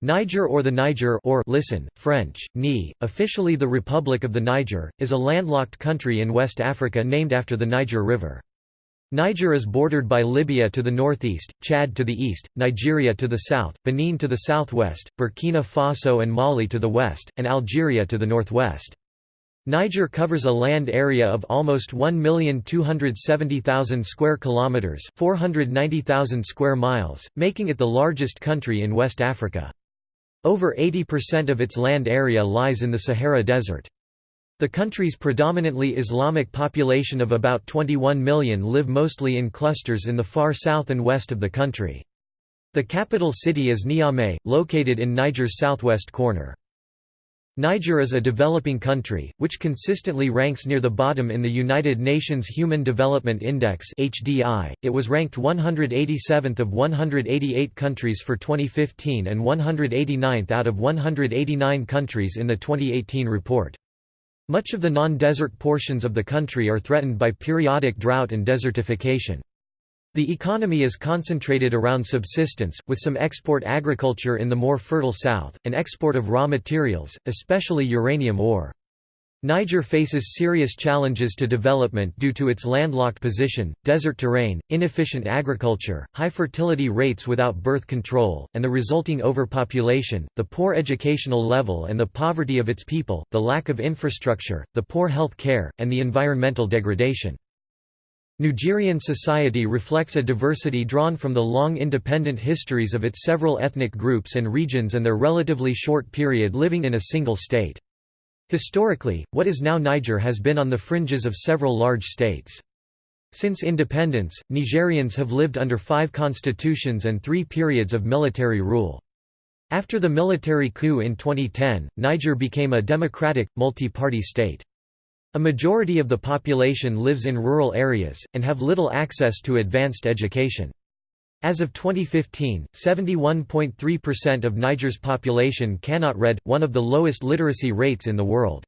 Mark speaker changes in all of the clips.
Speaker 1: Niger or the Niger or listen, French, Ni, officially the Republic of the Niger, is a landlocked country in West Africa named after the Niger River. Niger is bordered by Libya to the northeast, Chad to the east, Nigeria to the south, Benin to the southwest, Burkina Faso and Mali to the west, and Algeria to the northwest. Niger covers a land area of almost 1,270,000 square kilometers, 490,000 square miles, making it the largest country in West Africa. Over 80% of its land area lies in the Sahara Desert. The country's predominantly Islamic population of about 21 million live mostly in clusters in the far south and west of the country. The capital city is Niamey, located in Niger's southwest corner. Niger is a developing country, which consistently ranks near the bottom in the United Nations Human Development Index (HDI). It was ranked 187th of 188 countries for 2015 and 189th out of 189 countries in the 2018 report. Much of the non-desert portions of the country are threatened by periodic drought and desertification. The economy is concentrated around subsistence, with some export agriculture in the more fertile south, and export of raw materials, especially uranium ore. Niger faces serious challenges to development due to its landlocked position, desert terrain, inefficient agriculture, high fertility rates without birth control, and the resulting overpopulation, the poor educational level and the poverty of its people, the lack of infrastructure, the poor health care, and the environmental degradation. Nigerian society reflects a diversity drawn from the long independent histories of its several ethnic groups and regions and their relatively short period living in a single state. Historically, what is now Niger has been on the fringes of several large states. Since independence, Nigerians have lived under five constitutions and three periods of military rule. After the military coup in 2010, Niger became a democratic, multi-party state. A majority of the population lives in rural areas, and have little access to advanced education. As of 2015, 71.3% of Niger's population cannot read, one of the lowest literacy rates in the world.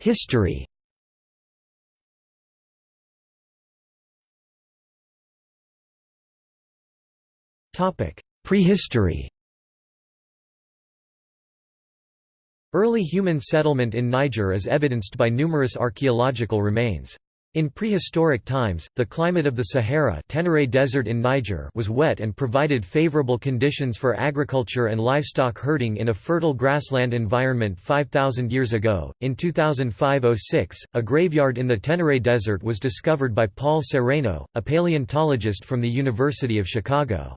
Speaker 1: History Prehistory Early human settlement in Niger is evidenced by numerous archaeological remains. In prehistoric times, the climate of the Sahara Tenere Desert in Niger was wet and provided favorable conditions for agriculture and livestock herding in a fertile grassland environment 5,000 years ago. In 2005–06, a graveyard in the Tenere Desert was discovered by Paul Sereno, a paleontologist from the University of Chicago.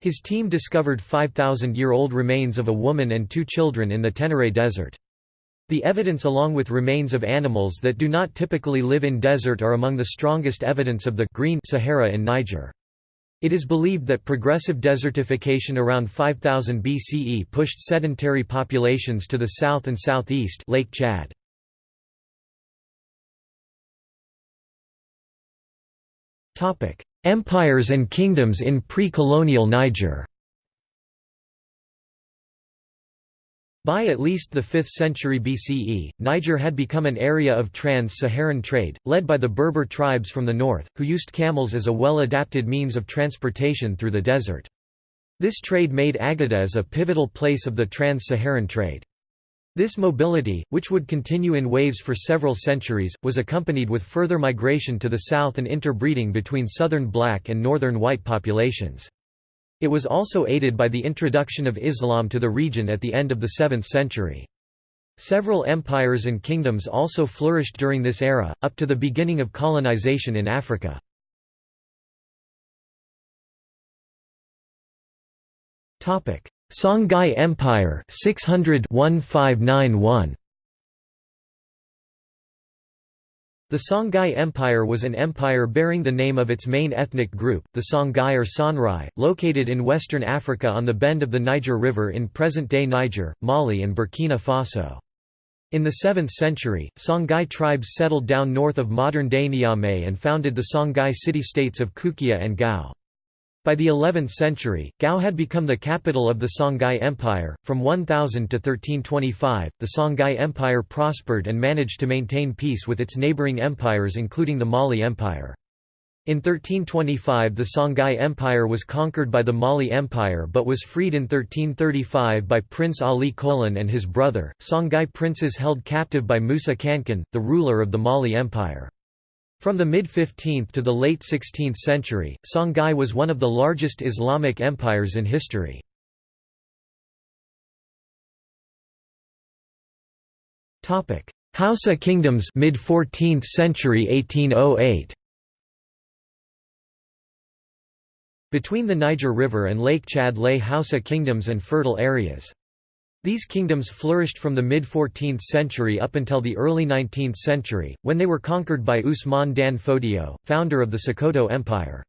Speaker 1: His team discovered 5,000-year-old remains of a woman and two children in the Tenere Desert. The evidence along with remains of animals that do not typically live in desert are among the strongest evidence of the green Sahara in Niger. It is believed that progressive desertification around 5000 BCE pushed sedentary populations to the south and southeast Lake Chad. Empires and kingdoms in pre-colonial Niger By at least the 5th century BCE, Niger had become an area of trans-Saharan trade, led by the Berber tribes from the north, who used camels as a well-adapted means of transportation through the desert. This trade made Agadez a pivotal place of the trans-Saharan trade. This mobility, which would continue in waves for several centuries, was accompanied with further migration to the south and interbreeding between southern black and northern white populations. It was also aided by the introduction of Islam to the region at the end of the 7th century. Several empires and kingdoms also flourished during this era, up to the beginning of colonization in Africa. Songhai Empire 600 1591 The Songhai Empire was an empire bearing the name of its main ethnic group, the Songhai or Sonrai, located in western Africa on the bend of the Niger River in present-day Niger, Mali and Burkina Faso. In the 7th century, Songhai tribes settled down north of modern-day Niamey and founded the Songhai city-states of Kukia and Gao. By the 11th century, Gao had become the capital of the Songhai Empire. From 1000 to 1325, the Songhai Empire prospered and managed to maintain peace with its neighboring empires including the Mali Empire. In 1325 the Songhai Empire was conquered by the Mali Empire but was freed in 1335 by Prince Ali Kolan and his brother, Songhai princes held captive by Musa Kankan, the ruler of the Mali Empire. From the mid-15th to the late 16th century, Songhai was one of the largest Islamic empires in history. Hausa kingdoms mid 14th century 1808 Between the Niger River and Lake Chad lay Hausa kingdoms and fertile areas. These kingdoms flourished from the mid-14th century up until the early 19th century, when they were conquered by Usman Dan Fodio, founder of the Sokoto Empire.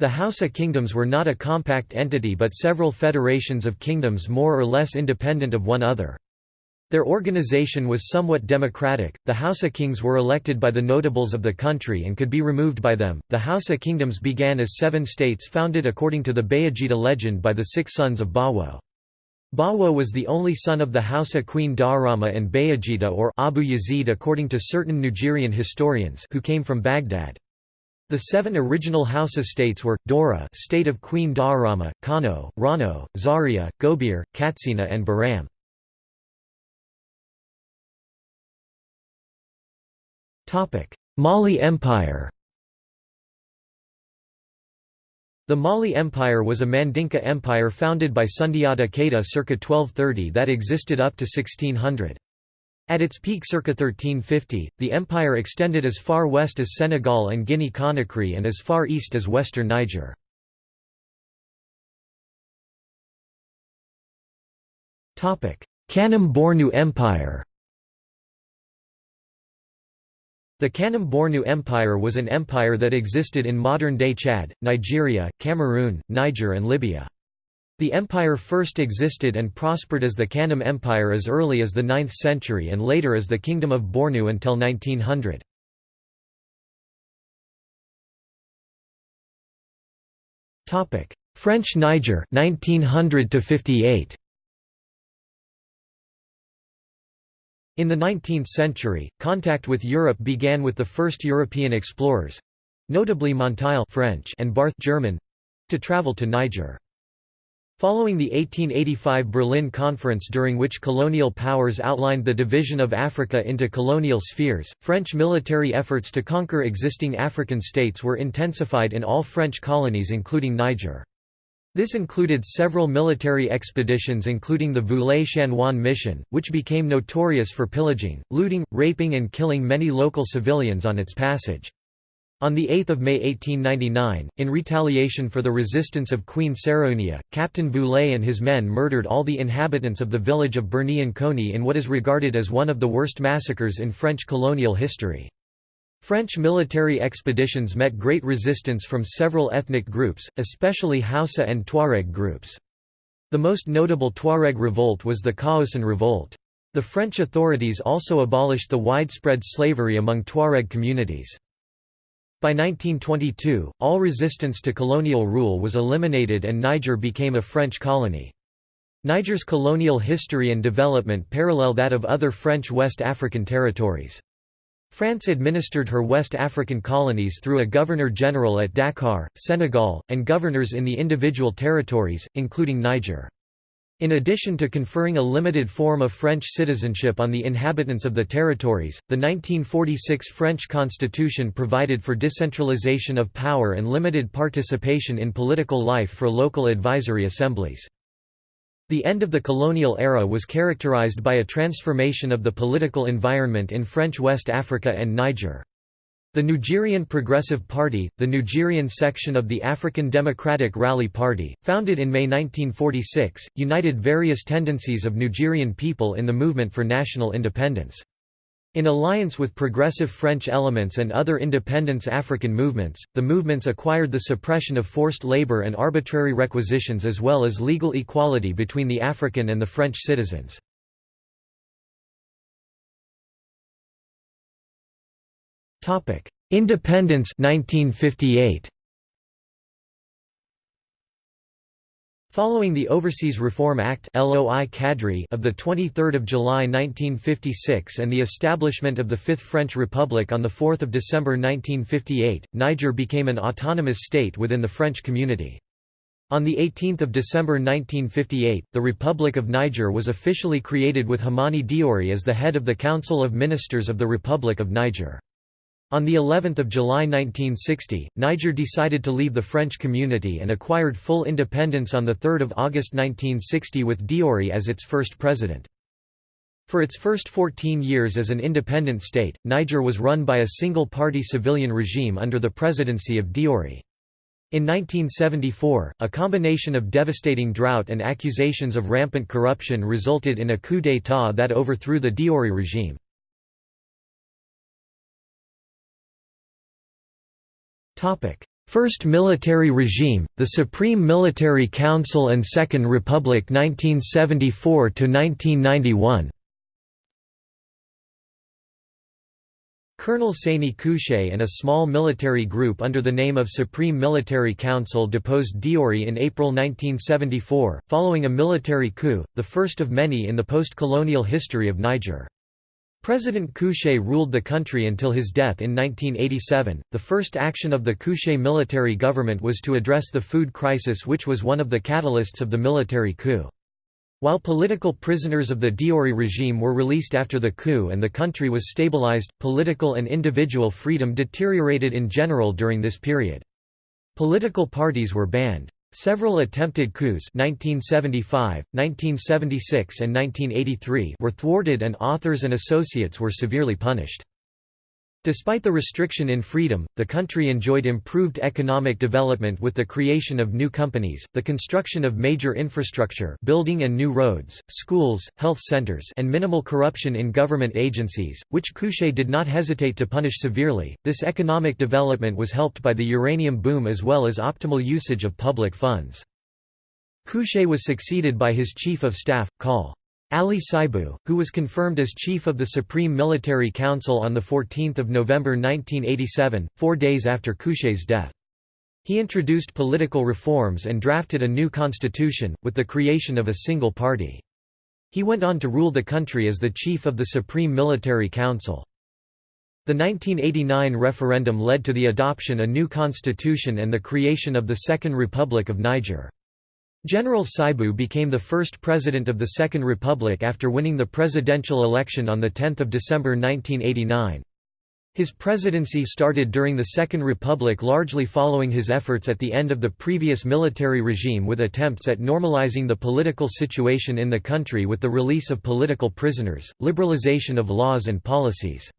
Speaker 1: The Hausa kingdoms were not a compact entity but several federations of kingdoms more or less independent of one other. Their organization was somewhat democratic. The Hausa kings were elected by the notables of the country and could be removed by them. The Hausa kingdoms began as seven states founded according to the Bayajida legend by the six sons of Bawo. Bawo was the only son of the Hausa queen Daurama and Bayajida or Abu Yazid according to certain Nigerian historians who came from Baghdad. The seven original Hausa states were, Daura state of Queen Daurama, Kano, Rano, Zaria, Gobir, Katsina and Baram. Mali Empire The Mali Empire was a Mandinka empire founded by Sundiata Keita circa 1230 that existed up to 1600. At its peak circa 1350, the empire extended as far west as Senegal and Guinea-Conakry and as far east as western Niger. Kanem Bornu Empire The Kanem Bornu Empire was an empire that existed in modern-day Chad, Nigeria, Cameroon, Niger and Libya. The empire first existed and prospered as the Kanem Empire as early as the 9th century and later as the Kingdom of Bornu until 1900. French Niger 1900 to 58 In the 19th century, contact with Europe began with the first European explorers—notably Monteil French and Barth German—to travel to Niger. Following the 1885 Berlin Conference during which colonial powers outlined the division of Africa into colonial spheres, French military efforts to conquer existing African states were intensified in all French colonies including Niger. This included several military expeditions including the Voulet-Chanoine mission, which became notorious for pillaging, looting, raping and killing many local civilians on its passage. On 8 May 1899, in retaliation for the resistance of Queen Sarraounia, Captain Voulet and his men murdered all the inhabitants of the village of Birni-N'Konni in what is regarded as one of the worst massacres in French colonial history. French military expeditions met great resistance from several ethnic groups, especially Hausa and Tuareg groups. The most notable Tuareg revolt was the Kaocen Revolt. The French authorities also abolished the widespread slavery among Tuareg communities. By 1922, all resistance to colonial rule was eliminated and Niger became a French colony. Niger's colonial history and development parallel that of other French West African territories. France administered her West African colonies through a governor-general at Dakar, Senegal, and governors in the individual territories, including Niger. In addition to conferring a limited form of French citizenship on the inhabitants of the territories, the 1946 French constitution provided for decentralization of power and limited participation in political life for local advisory assemblies. The end of the colonial era was characterized by a transformation of the political environment in French West Africa and Niger. The Nigerian Progressive Party, the Nigerian section of the African Democratic Rally Party, founded in May 1946, united various tendencies of Nigerian people in the movement for national independence. In alliance with progressive French elements and other independence African movements, the movements acquired the suppression of forced labor and arbitrary requisitions as well as legal equality between the African and the French citizens. Independence 1958. Following the Overseas Reform Act of 23 July 1956 and the establishment of the Fifth French Republic on 4 December 1958, Niger became an autonomous state within the French community. On 18 December 1958, the Republic of Niger was officially created with Hamani Diori as the head of the Council of Ministers of the Republic of Niger. On the 11th of July 1960, Niger decided to leave the French community and acquired full independence on 3 August 1960 with Diori as its first president. For its first 14 years as an independent state, Niger was run by a single-party civilian regime under the presidency of Diori. In 1974, a combination of devastating drought and accusations of rampant corruption resulted in a coup d'état that overthrew the Diori regime. First military regime, the Supreme Military Council and Second Republic 1974–1991 Colonel Seyni Kountché and a small military group under the name of Supreme Military Council deposed Diori in April 1974, following a military coup, the first of many in the post-colonial history of Niger. President Kountché ruled the country until his death in 1987. The first action of the Kountché military government was to address the food crisis, which was one of the catalysts of the military coup. While political prisoners of the Diori regime were released after the coup and the country was stabilized, political and individual freedom deteriorated in general during this period. Political parties were banned. Several attempted coups 1975, 1976 and 1983 were thwarted and authors and associates were severely punished. Despite the restriction in freedom, the country enjoyed improved economic development with the creation of new companies, the construction of major infrastructure building and new roads, schools, health centers and minimal corruption in government agencies, which Kountché did not hesitate to punish severely. This economic development was helped by the uranium boom as well as optimal usage of public funds. Kountché was succeeded by his chief of staff, Col. Ali Saibou, who was confirmed as chief of the Supreme Military Council on 14 November 1987, four days after Kountché's death. He introduced political reforms and drafted a new constitution, with the creation of a single party. He went on to rule the country as the chief of the Supreme Military Council. The 1989 referendum led to the adoption a new constitution and the creation of the Second Republic of Niger. General Saibou became the first president of the Second Republic after winning the presidential election on 10 December 1989. His presidency started during the Second Republic largely following his efforts at the end of the previous military regime with attempts at normalizing the political situation in the country with the release of political prisoners, liberalization of laws and policies.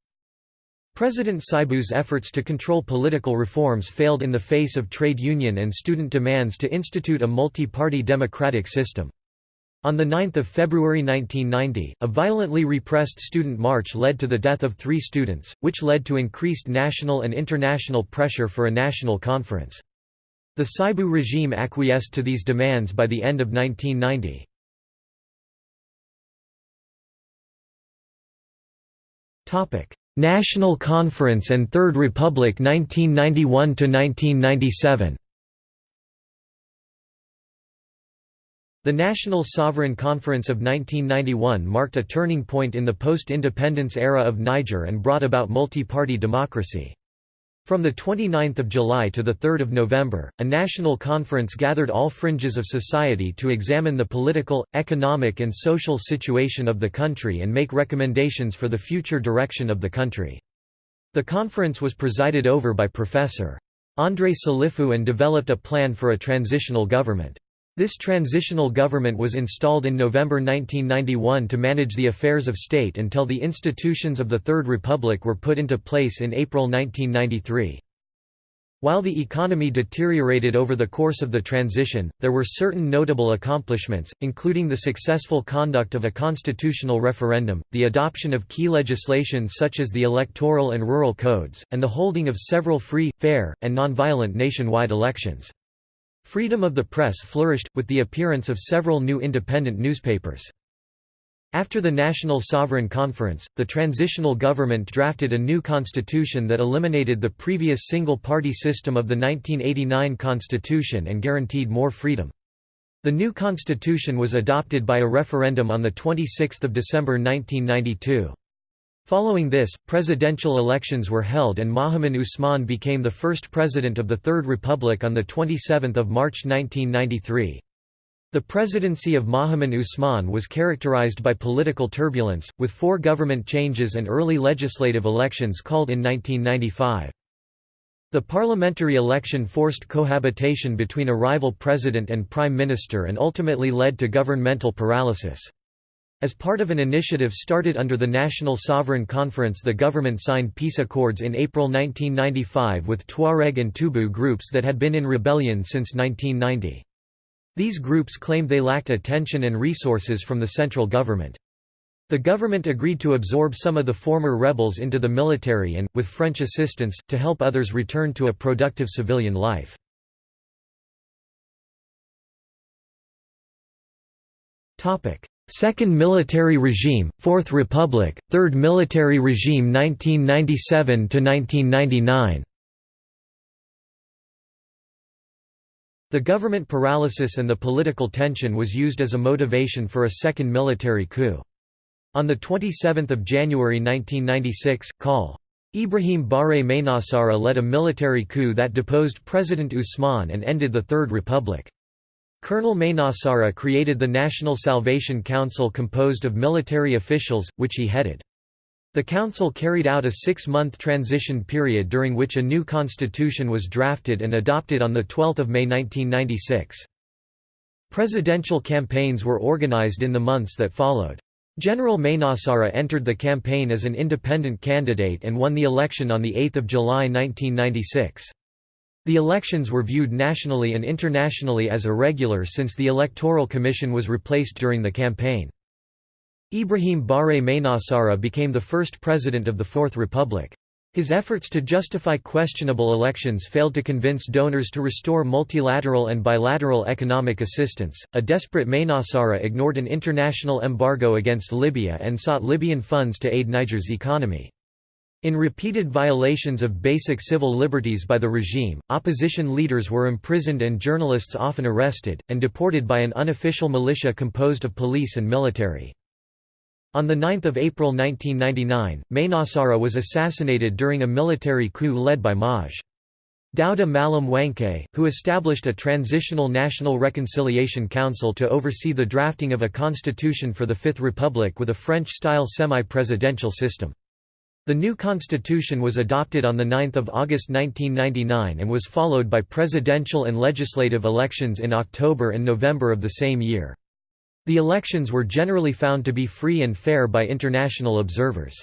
Speaker 1: President Saibou's efforts to control political reforms failed in the face of trade union and student demands to institute a multi-party democratic system. On 9 February 1990, a violently repressed student march led to the death of three students, which led to increased national and international pressure for a national conference. The Saibou regime acquiesced to these demands by the end of 1990. National Conference and Third Republic 1991–1997 The National Sovereign Conference of 1991 marked a turning point in the post-independence era of Niger and brought about multi-party democracy. From 29 July to 3 November, a national conference gathered all fringes of society to examine the political, economic and social situation of the country and make recommendations for the future direction of the country. The conference was presided over by Professor. André Salifou and developed a plan for a transitional government. This transitional government was installed in November 1991 to manage the affairs of state until the institutions of the Third Republic were put into place in April 1993. While the economy deteriorated over the course of the transition, there were certain notable accomplishments, including the successful conduct of a constitutional referendum, the adoption of key legislation such as the electoral and rural codes, and the holding of several free, fair, and nonviolent nationwide elections. Freedom of the press flourished, with the appearance of several new independent newspapers. After the National Sovereign Conference, the transitional government drafted a new constitution that eliminated the previous single-party system of the 1989 constitution and guaranteed more freedom. The new constitution was adopted by a referendum on 26 December 1992. Following this, presidential elections were held and Mahamane Ousmane became the first president of the Third Republic on 27 March 1993. The presidency of Mahamane Ousmane was characterized by political turbulence, with four government changes and early legislative elections called in 1995. The parliamentary election forced cohabitation between a rival president and prime minister and ultimately led to governmental paralysis. As part of an initiative started under the National Sovereign Conference the government signed peace accords in April 1995 with Tuareg and Tubu groups that had been in rebellion since 1990. These groups claimed they lacked attention and resources from the central government. The government agreed to absorb some of the former rebels into the military and, with French assistance, to help others return to a productive civilian life. Second military regime, Fourth Republic, Third military regime 1997–1999 The government paralysis and the political tension was used as a motivation for a second military coup. On 27 January 1996, Col. Ibrahim Baré Maïnassara led a military coup that deposed President Ousmane and ended the Third Republic. Colonel Maïnassara created the National Salvation Council composed of military officials, which he headed. The council carried out a six-month transition period during which a new constitution was drafted and adopted on 12 May 1996. Presidential campaigns were organized in the months that followed. General Maïnassara entered the campaign as an independent candidate and won the election on 8 July 1996. The elections were viewed nationally and internationally as irregular since the Electoral Commission was replaced during the campaign. Ibrahim Baré Maïnassara became the first president of the Fourth Republic. His efforts to justify questionable elections failed to convince donors to restore multilateral and bilateral economic assistance. A desperate Maïnassara ignored an international embargo against Libya and sought Libyan funds to aid Niger's economy. In repeated violations of basic civil liberties by the regime, opposition leaders were imprisoned and journalists often arrested, and deported by an unofficial militia composed of police and military. On 9 April 1999, Maïnassara was assassinated during a military coup led by Maj. Daouda Malam Wanke, who established a transitional National Reconciliation Council to oversee the drafting of a constitution for the Fifth Republic with a French-style semi-presidential system. The new constitution was adopted on 9 August 1999 and was followed by presidential and legislative elections in October and November of the same year. The elections were generally found to be free and fair by international observers.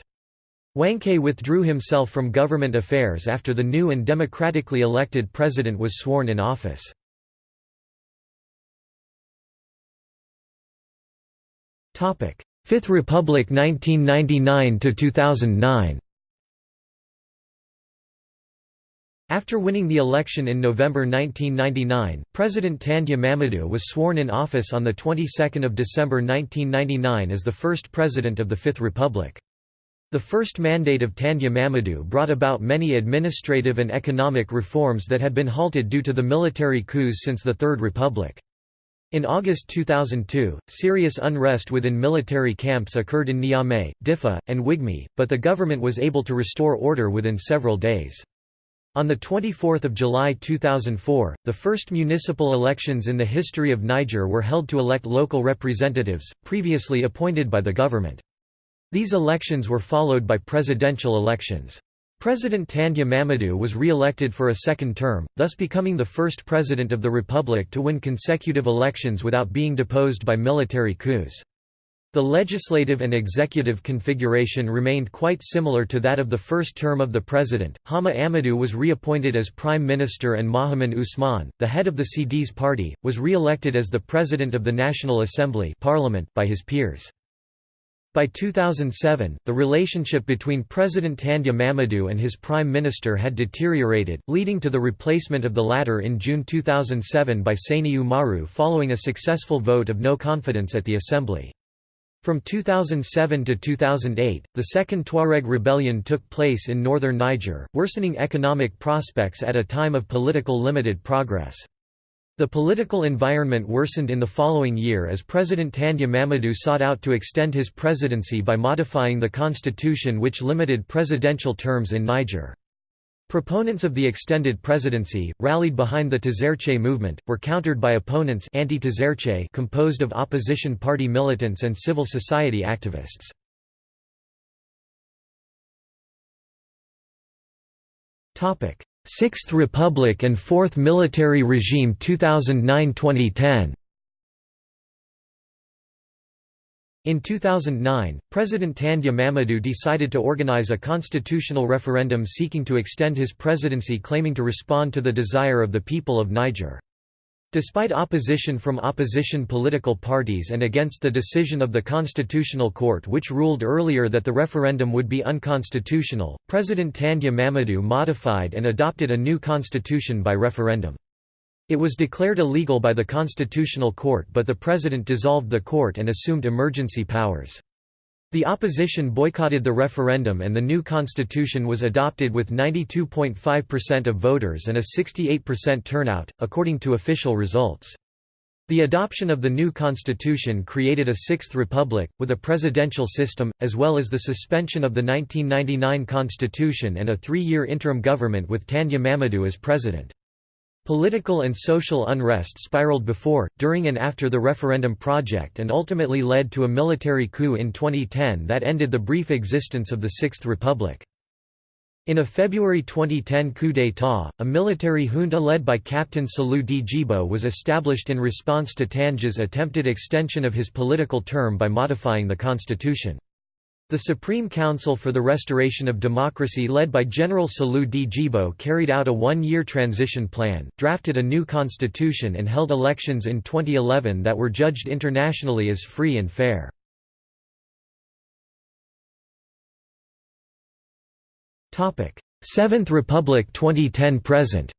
Speaker 1: Wanke withdrew himself from government affairs after the new and democratically elected president was sworn in office. Fifth Republic 1999–2009 After winning the election in November 1999, President Tandja Mamadou was sworn in office on the 22nd of December 1999 as the first president of the Fifth Republic. The first mandate of Tandja Mamadou brought about many administrative and economic reforms that had been halted due to the military coups since the Third Republic. In August 2002, serious unrest within military camps occurred in Niamey, Diffa, and N'guigmi, but the government was able to restore order within several days. On 24 July 2004, the first municipal elections in the history of Niger were held to elect local representatives, previously appointed by the government. These elections were followed by presidential elections. President Tandja Mamadou was re-elected for a second term, thus becoming the first president of the republic to win consecutive elections without being deposed by military coups. The legislative and executive configuration remained quite similar to that of the first term of the president. Hama Amadou was reappointed as prime minister and Mahamane Ousmane, the head of the CDS party, was re-elected as the president of the National Assembly parliament by his peers. By 2007, the relationship between President Tandja Mamadou and his prime minister had deteriorated, leading to the replacement of the latter in June 2007 by Seyni Oumarou following a successful vote of no confidence at the assembly. From 2007 to 2008, the Second Tuareg Rebellion took place in northern Niger, worsening economic prospects at a time of political limited progress. The political environment worsened in the following year as President Tandja Mamadou sought out to extend his presidency by modifying the constitution which limited presidential terms in Niger. Proponents of the extended presidency, rallied behind the Tazartché movement, were countered by opponents anti composed of opposition party militants and civil society activists. Sixth Republic and Fourth Military Regime 2009–2010 In 2009, President Tandja Mamadou decided to organize a constitutional referendum seeking to extend his presidency claiming to respond to the desire of the people of Niger. Despite opposition from opposition political parties and against the decision of the Constitutional Court which ruled earlier that the referendum would be unconstitutional, President Tandja Mamadou modified and adopted a new constitution by referendum. It was declared illegal by the Constitutional Court but the president dissolved the court and assumed emergency powers. The opposition boycotted the referendum and the new constitution was adopted with 92.5% of voters and a 68% turnout, according to official results. The adoption of the new constitution created a Sixth Republic, with a presidential system, as well as the suspension of the 1999 constitution and a three-year interim government with Tandja Mamadou as president. Political and social unrest spiraled before, during and after the referendum project and ultimately led to a military coup in 2010 that ended the brief existence of the Sixth Republic. In a February 2010 coup d'état, a military junta led by Captain Salou Djibo was established in response to Tandja's attempted extension of his political term by modifying the constitution. The Supreme Council for the Restoration of Democracy led by General Salou Djibo carried out a one-year transition plan, drafted a new constitution and held elections in 2011 that were judged internationally as free and fair. Seventh Republic 2010–present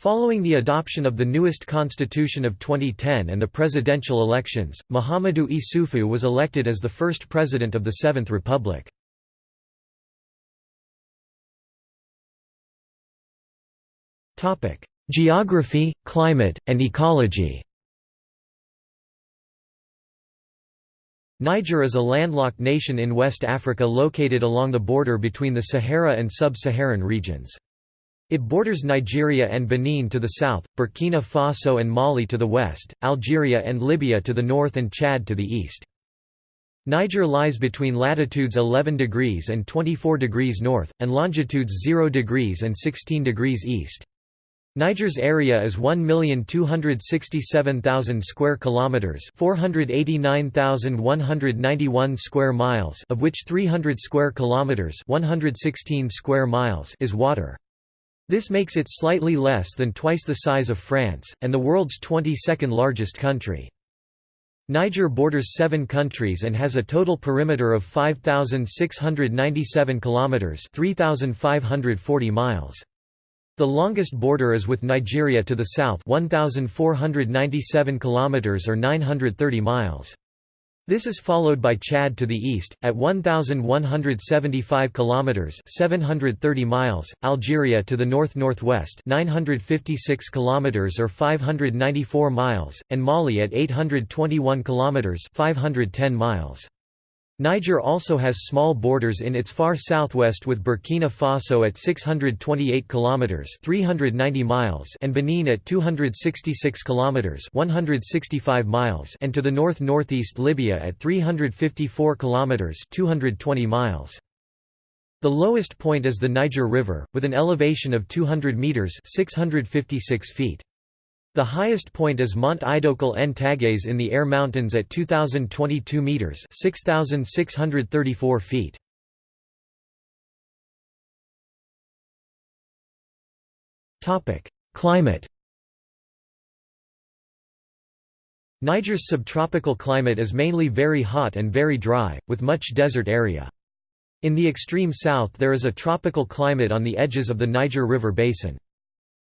Speaker 1: Following the adoption of the newest constitution of 2010 and the presidential elections, Mahamadou Issoufou was elected as the first president of the Seventh Republic. Geography, climate, and ecology Niger is a landlocked nation in West Africa located along the border between the Sahara and sub-Saharan regions. It borders Nigeria and Benin to the south, Burkina Faso and Mali to the west, Algeria and Libya to the north and Chad to the east. Niger lies between latitudes 11 degrees and 24 degrees north, and longitudes 0 degrees and 16 degrees east. Niger's area is 1,267,000 square kilometers, 489,191 square miles, of which 300 square kilometers, 116 square miles is water. This makes it slightly less than twice the size of France, and the world's 22nd largest country. Niger borders seven countries and has a total perimeter of 5,697 kilometers (3,540 miles). The longest border is with Nigeria to the south, 1,497 kilometers or 930 miles. This is followed by Chad to the east at 1175 kilometers, 730 miles, Algeria to the north-northwest, 956 kilometers or 594 miles, and Mali at 821 kilometers, 510 miles. Niger also has small borders in its far southwest with Burkina Faso at 628 kilometers (390 miles) and Benin at 266 kilometers (165 miles) and to the north-northeast Libya at 354 kilometers (220 miles). The lowest point is the Niger River with an elevation of 200 meters (656 feet). The highest point is Mont Idoukal-n-Taghès in the Air Mountains at 2,022 metres 6,634 feet. Climate Niger's subtropical climate is mainly very hot and very dry, with much desert area. In the extreme south there is a tropical climate on the edges of the Niger River basin.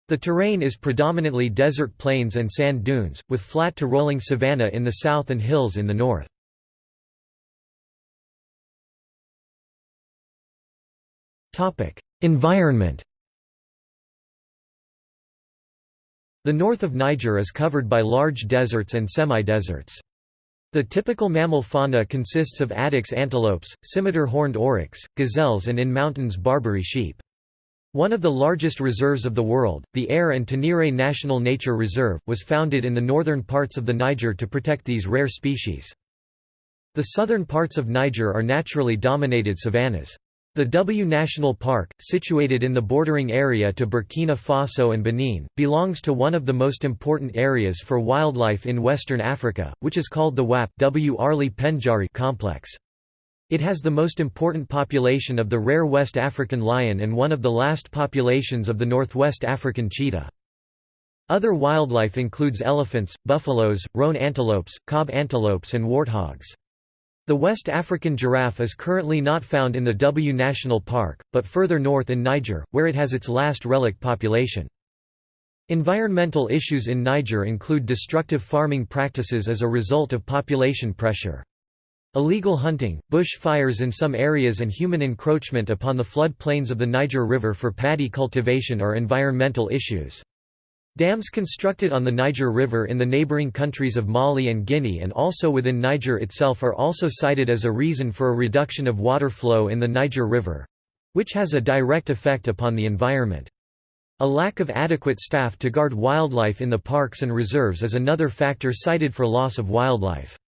Speaker 1: The terrain is predominantly desert plains and sand dunes, with flat to rolling savanna in the south and hills in the north. Environment The north of Niger is covered by large deserts and semi-deserts. The typical mammal fauna consists of addax antelopes, scimitar horned oryx, gazelles and in mountains Barbary sheep. One of the largest reserves of the world, the Air and Tenere National Nature Reserve, was founded in the northern parts of the Niger to protect these rare species. The southern parts of Niger are naturally dominated savannas. The W National Park, situated in the bordering area to Burkina Faso and Benin, belongs to one of the most important areas for wildlife in Western Africa, which is called the WAP w Arli Pendjari complex. It has the most important population of the rare West African lion and one of the last populations of the Northwest African cheetah. Other wildlife includes elephants, buffaloes, roan antelopes, kob antelopes and warthogs. The West African giraffe is currently not found in the W National Park, but further north in Niger, where it has its last relic population. Environmental issues in Niger include destructive farming practices as a result of population pressure. Illegal hunting, bush fires in some areas and human encroachment upon the flood plains of the Niger River for paddy cultivation are environmental issues. Dams constructed on the Niger River in the neighboring countries of Mali and Guinea and also within Niger itself are also cited as a reason for a reduction of water flow in the Niger River—which has a direct effect upon the environment. A lack of adequate staff to guard wildlife in the parks and reserves is another factor cited for loss of wildlife.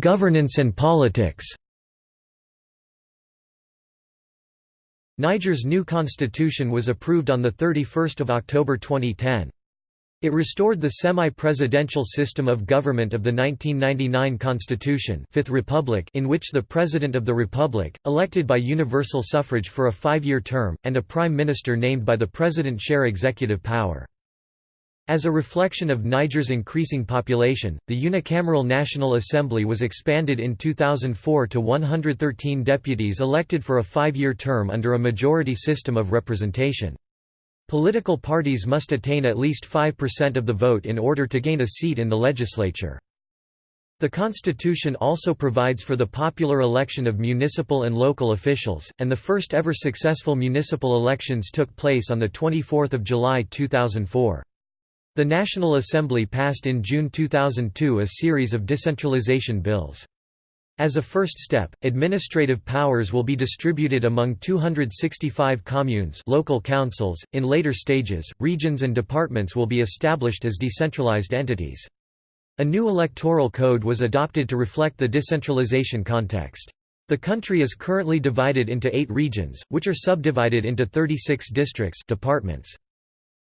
Speaker 1: Governance and politics Niger's new constitution was approved on 31 October 2010. It restored the semi-presidential system of government of the 1999 Constitution Fifth Republic in which the President of the Republic, elected by universal suffrage for a five-year term, and a Prime Minister named by the President share executive power. As a reflection of Niger's increasing population, the unicameral National Assembly was expanded in 2004 to 113 deputies elected for a five-year term under a majority system of representation. Political parties must attain at least 5% of the vote in order to gain a seat in the legislature. The constitution also provides for the popular election of municipal and local officials, and the first ever successful municipal elections took place on 24 July 2004. The National Assembly passed in June 2002 a series of decentralization bills. As a first step, administrative powers will be distributed among 265 communes local councils. In later stages, regions and departments will be established as decentralized entities. A new electoral code was adopted to reflect the decentralization context. The country is currently divided into eight regions, which are subdivided into 36 districts departments.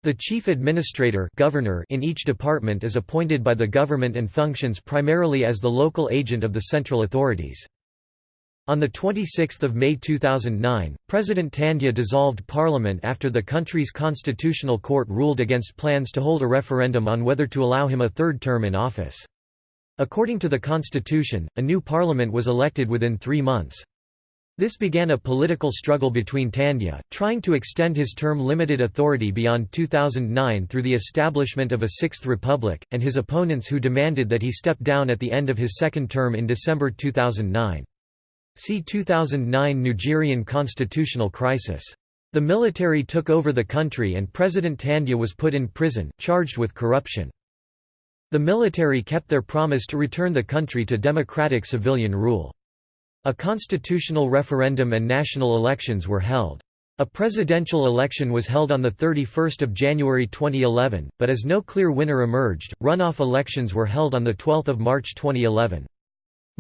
Speaker 1: The chief administrator governor in each department is appointed by the government and functions primarily as the local agent of the central authorities. On 26 May 2009, President Tandja dissolved parliament after the country's constitutional court ruled against plans to hold a referendum on whether to allow him a third term in office. According to the constitution, a new parliament was elected within three months. This began a political struggle between Tandja, trying to extend his term limited authority beyond 2009 through the establishment of a Sixth Republic, and his opponents who demanded that he step down at the end of his second term in December 2009. See 2009 Nigerian constitutional crisis. The military took over the country and President Tandja was put in prison, charged with corruption. The military kept their promise to return the country to democratic civilian rule. A constitutional referendum and national elections were held. A presidential election was held on 31 January 2011, but as no clear winner emerged, runoff elections were held on 12 March 2011.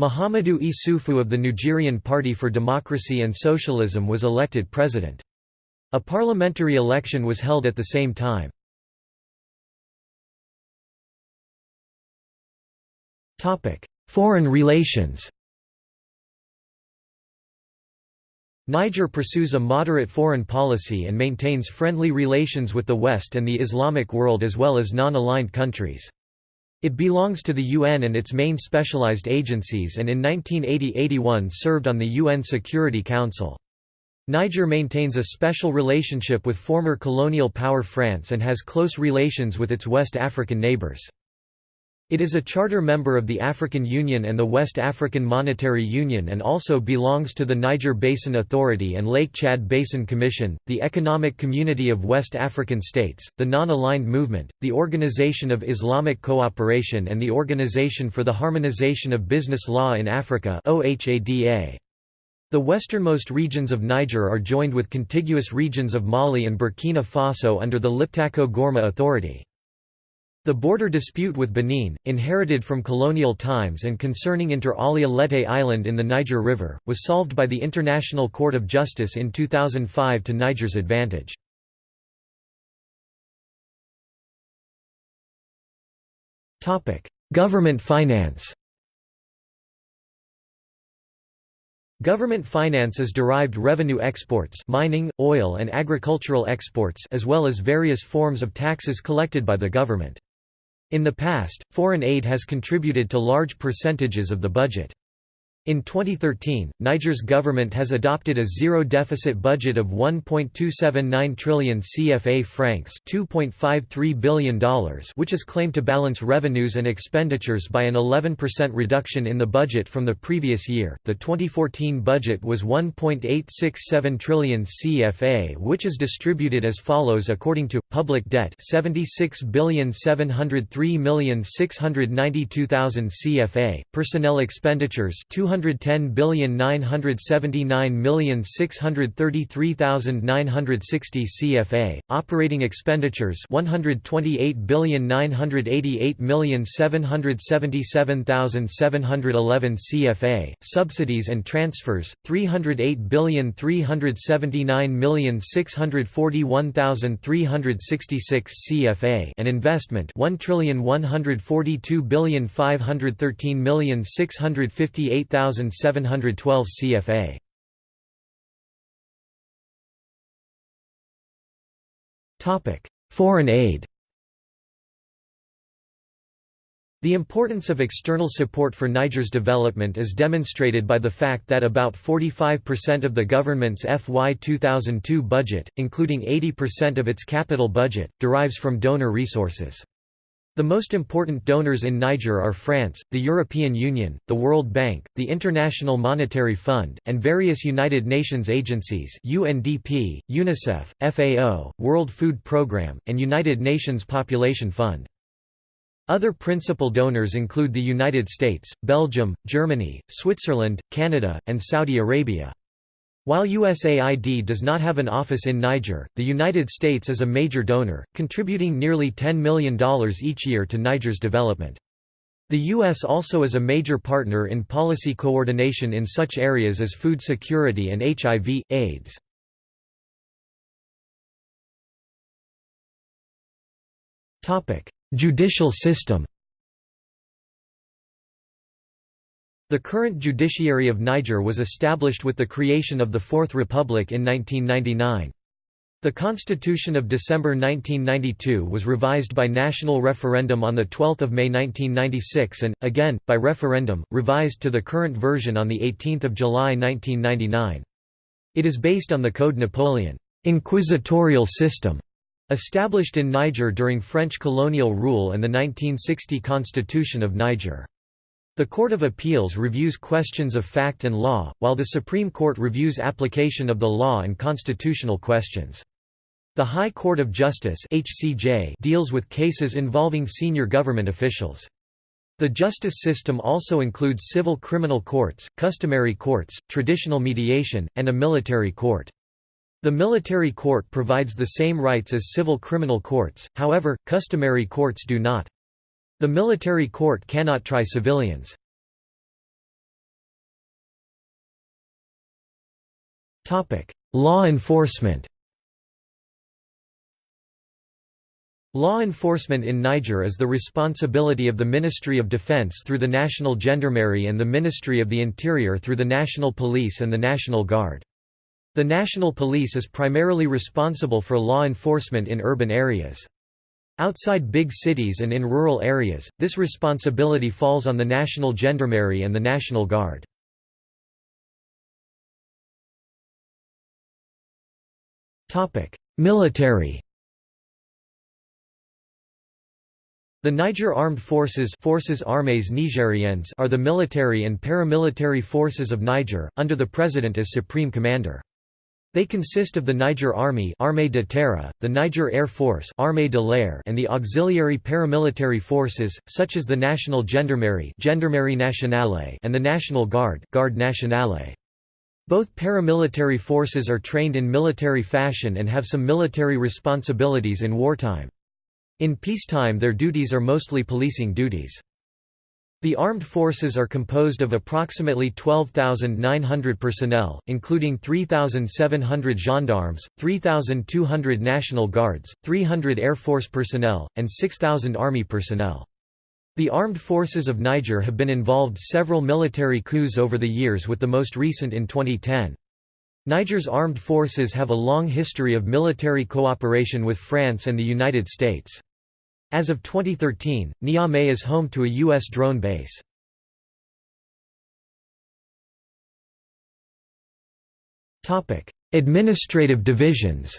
Speaker 1: Mahamadou Issoufou of the Nigerian Party for Democracy and Socialism was elected president. A parliamentary election was held at the same time. Foreign relations Niger pursues a moderate foreign policy and maintains friendly relations with the West and the Islamic world as well as non-aligned countries. It belongs to the UN and its main specialized agencies and in 1980–81 served on the UN Security Council. Niger maintains a special relationship with former colonial power France and has close relations with its West African neighbors. It is a charter member of the African Union and the West African Monetary Union and also belongs to the Niger Basin Authority and Lake Chad Basin Commission, the Economic Community of West African States, the Non-Aligned Movement, the Organization of Islamic Cooperation and the Organization for the Harmonization of Business Law in Africa The westernmost regions of Niger are joined with contiguous regions of Mali and Burkina Faso under the Liptako-Gourma Authority. The border dispute with Benin, inherited from colonial times and concerning Inter Alia Lete Island in the Niger River, was solved by the International Court of Justice in 2005 to Niger's advantage. Government finance Government finance is derived revenue exports mining, oil and agricultural exports as well as various forms of taxes collected by the government. In the past, foreign aid has contributed to large percentages of the budget. In 2013, Niger's government has adopted a zero-deficit budget of 1.279 trillion CFA francs $2.53 billion which is claimed to balance revenues and expenditures by an 11% reduction in the budget from the previous year. The 2014 budget was 1.867 trillion CFA which is distributed as follows according to public debt 76,703,692,000 CFA, personnel expenditures 200 110,979,633,960 CFA, operating expenditures 128,988,777,711 CFA, subsidies and transfers 308,379,641,366 CFA and investment 1,142,513,658,000 1712 CFA. Topic: Foreign aid. The importance of external support for Niger's development is demonstrated by the fact that about 45% of the government's FY 2002 budget, including 80% of its capital budget, derives from donor resources. The most important donors in Niger are France, the European Union, the World Bank, the International Monetary Fund, and various United Nations agencies UNDP, UNICEF, FAO, World Food Programme, and United Nations Population Fund. Other principal donors include the United States, Belgium, Germany, Switzerland, Canada, and Saudi Arabia. While USAID does not have an office in Niger, the United States is a major donor, contributing nearly $10 million each year to Niger's development. The U.S. also is a major partner in policy coordination in such areas as food security and HIV, AIDS. Judicial system The current judiciary of Niger was established with the creation of the Fourth Republic in 1999. The Constitution of December 1992 was revised by national referendum on 12 May 1996 and, again, by referendum, revised to the current version on 18 July 1999. It is based on the Code Napoleon inquisitorial system", established in Niger during French colonial rule and the 1960 Constitution of Niger. The Court of Appeals reviews questions of fact and law, while the Supreme Court reviews application of the law and constitutional questions. The High Court of Justice HCJ deals with cases involving senior government officials. The justice system also includes civil criminal courts, customary courts, traditional mediation, and a military court. The military court provides the same rights as civil criminal courts, however, customary courts do not. The military court cannot try civilians. Law enforcement Law enforcement in Niger is the responsibility of the Ministry of Defense through the National Gendarmerie and the Ministry of the Interior through the National Police and the National Guard. The National Police is primarily responsible for law enforcement in urban areas. Outside big cities and in rural areas, this responsibility falls on the National Gendarmerie and the National Guard. Military The Niger Armed Forces Forces Armées Nigériennes are the military and paramilitary forces of Niger, under the President as Supreme Commander. They consist of the Niger Army Armée de Terre, the Niger Air Force Armée de l'Air and the auxiliary paramilitary forces, such as the National Gendarmerie Gendarmerie Nationale and the National Guard Garde Nationale. Both paramilitary forces are trained in military fashion and have some military responsibilities in wartime. In peacetime their duties are mostly policing duties. The armed forces are composed of approximately 12,900 personnel, including 3,700 gendarmes, 3,200 National Guards, 300 Air Force personnel, and 6,000 Army personnel. The armed forces of Niger have been involved several military coups over the years with the most recent in 2010. Niger's armed forces have a long history of military cooperation with France and the United States. As of 2013, Niamey is home to a U.S. drone base. Administrative divisions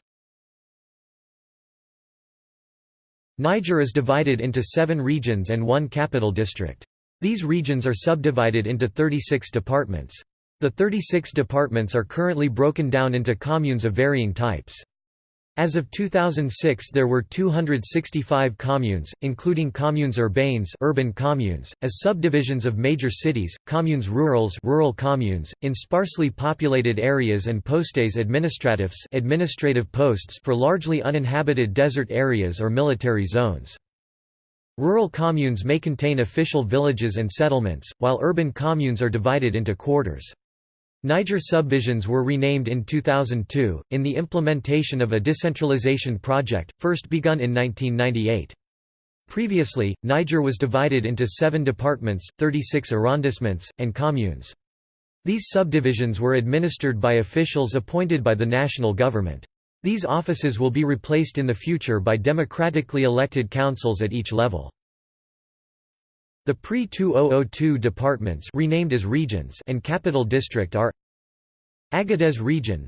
Speaker 1: Niger is divided into seven regions and one capital district. These regions are subdivided into 36 departments. The 36 departments are currently broken down into communes of varying types. As of 2006 there were 265 communes, including communes urbaines urban communes, as subdivisions of major cities, communes rurales rural communes, in sparsely populated areas and postes administratifs administrative posts for largely uninhabited desert areas or military zones. Rural communes may contain official villages and settlements, while urban communes are divided into quarters. Niger subdivisions were renamed in 2002, in the implementation of a decentralization project, first begun in 1998. Previously, Niger was divided into seven departments, 36 arrondissements, and communes. These subdivisions were administered by officials appointed by the national government. These offices will be replaced in the future by democratically elected councils at each level. The pre-2002 departments renamed as regions and capital district are Agadez region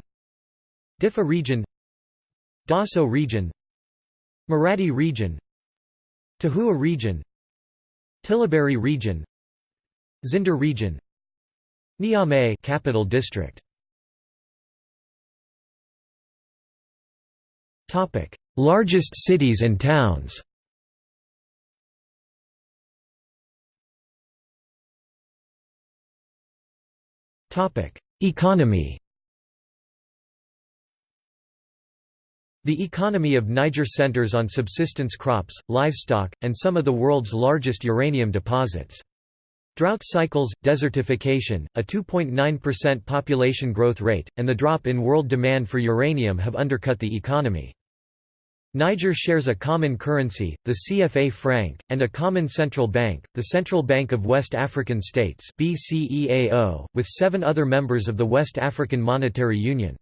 Speaker 1: Diffa region Dosso region Maradi region Tahoua region Tillaberi region Zinder region Niamey capital district. Topic Largest cities and towns Economy The economy of Niger centers on subsistence crops, livestock, and some of the world's largest uranium deposits. Drought cycles, desertification, a 2.9% population growth rate, and the drop in world demand for uranium have undercut the economy. Niger shares a common currency, the CFA franc, and a common central bank, the Central Bank of West African States with seven other members of the West African Monetary Union.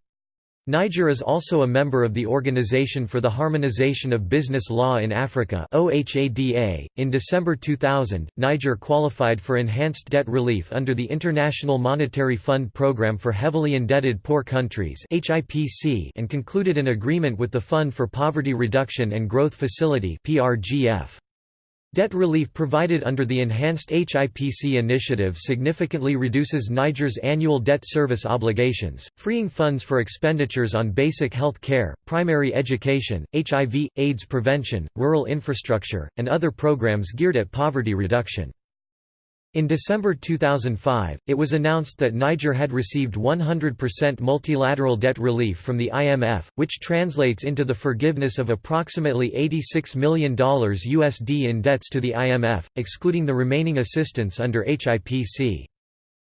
Speaker 1: Niger is also a member of the Organization for the Harmonization of Business Law in Africa. In December 2000, Niger qualified for enhanced debt relief under the International Monetary Fund Program for Heavily Indebted Poor Countries and concluded an agreement with the Fund for Poverty Reduction and Growth Facility (PRGF). Debt relief provided under the enhanced HIPC initiative significantly reduces Niger's annual debt service obligations, freeing funds for expenditures on basic health care, primary education, HIV, AIDS prevention, rural infrastructure, and other programs geared at poverty reduction. In December 2005, it was announced that Niger had received 100% multilateral debt relief from the IMF, which translates into the forgiveness of approximately $86 million USD in debts to the IMF, excluding the remaining assistance under HIPC.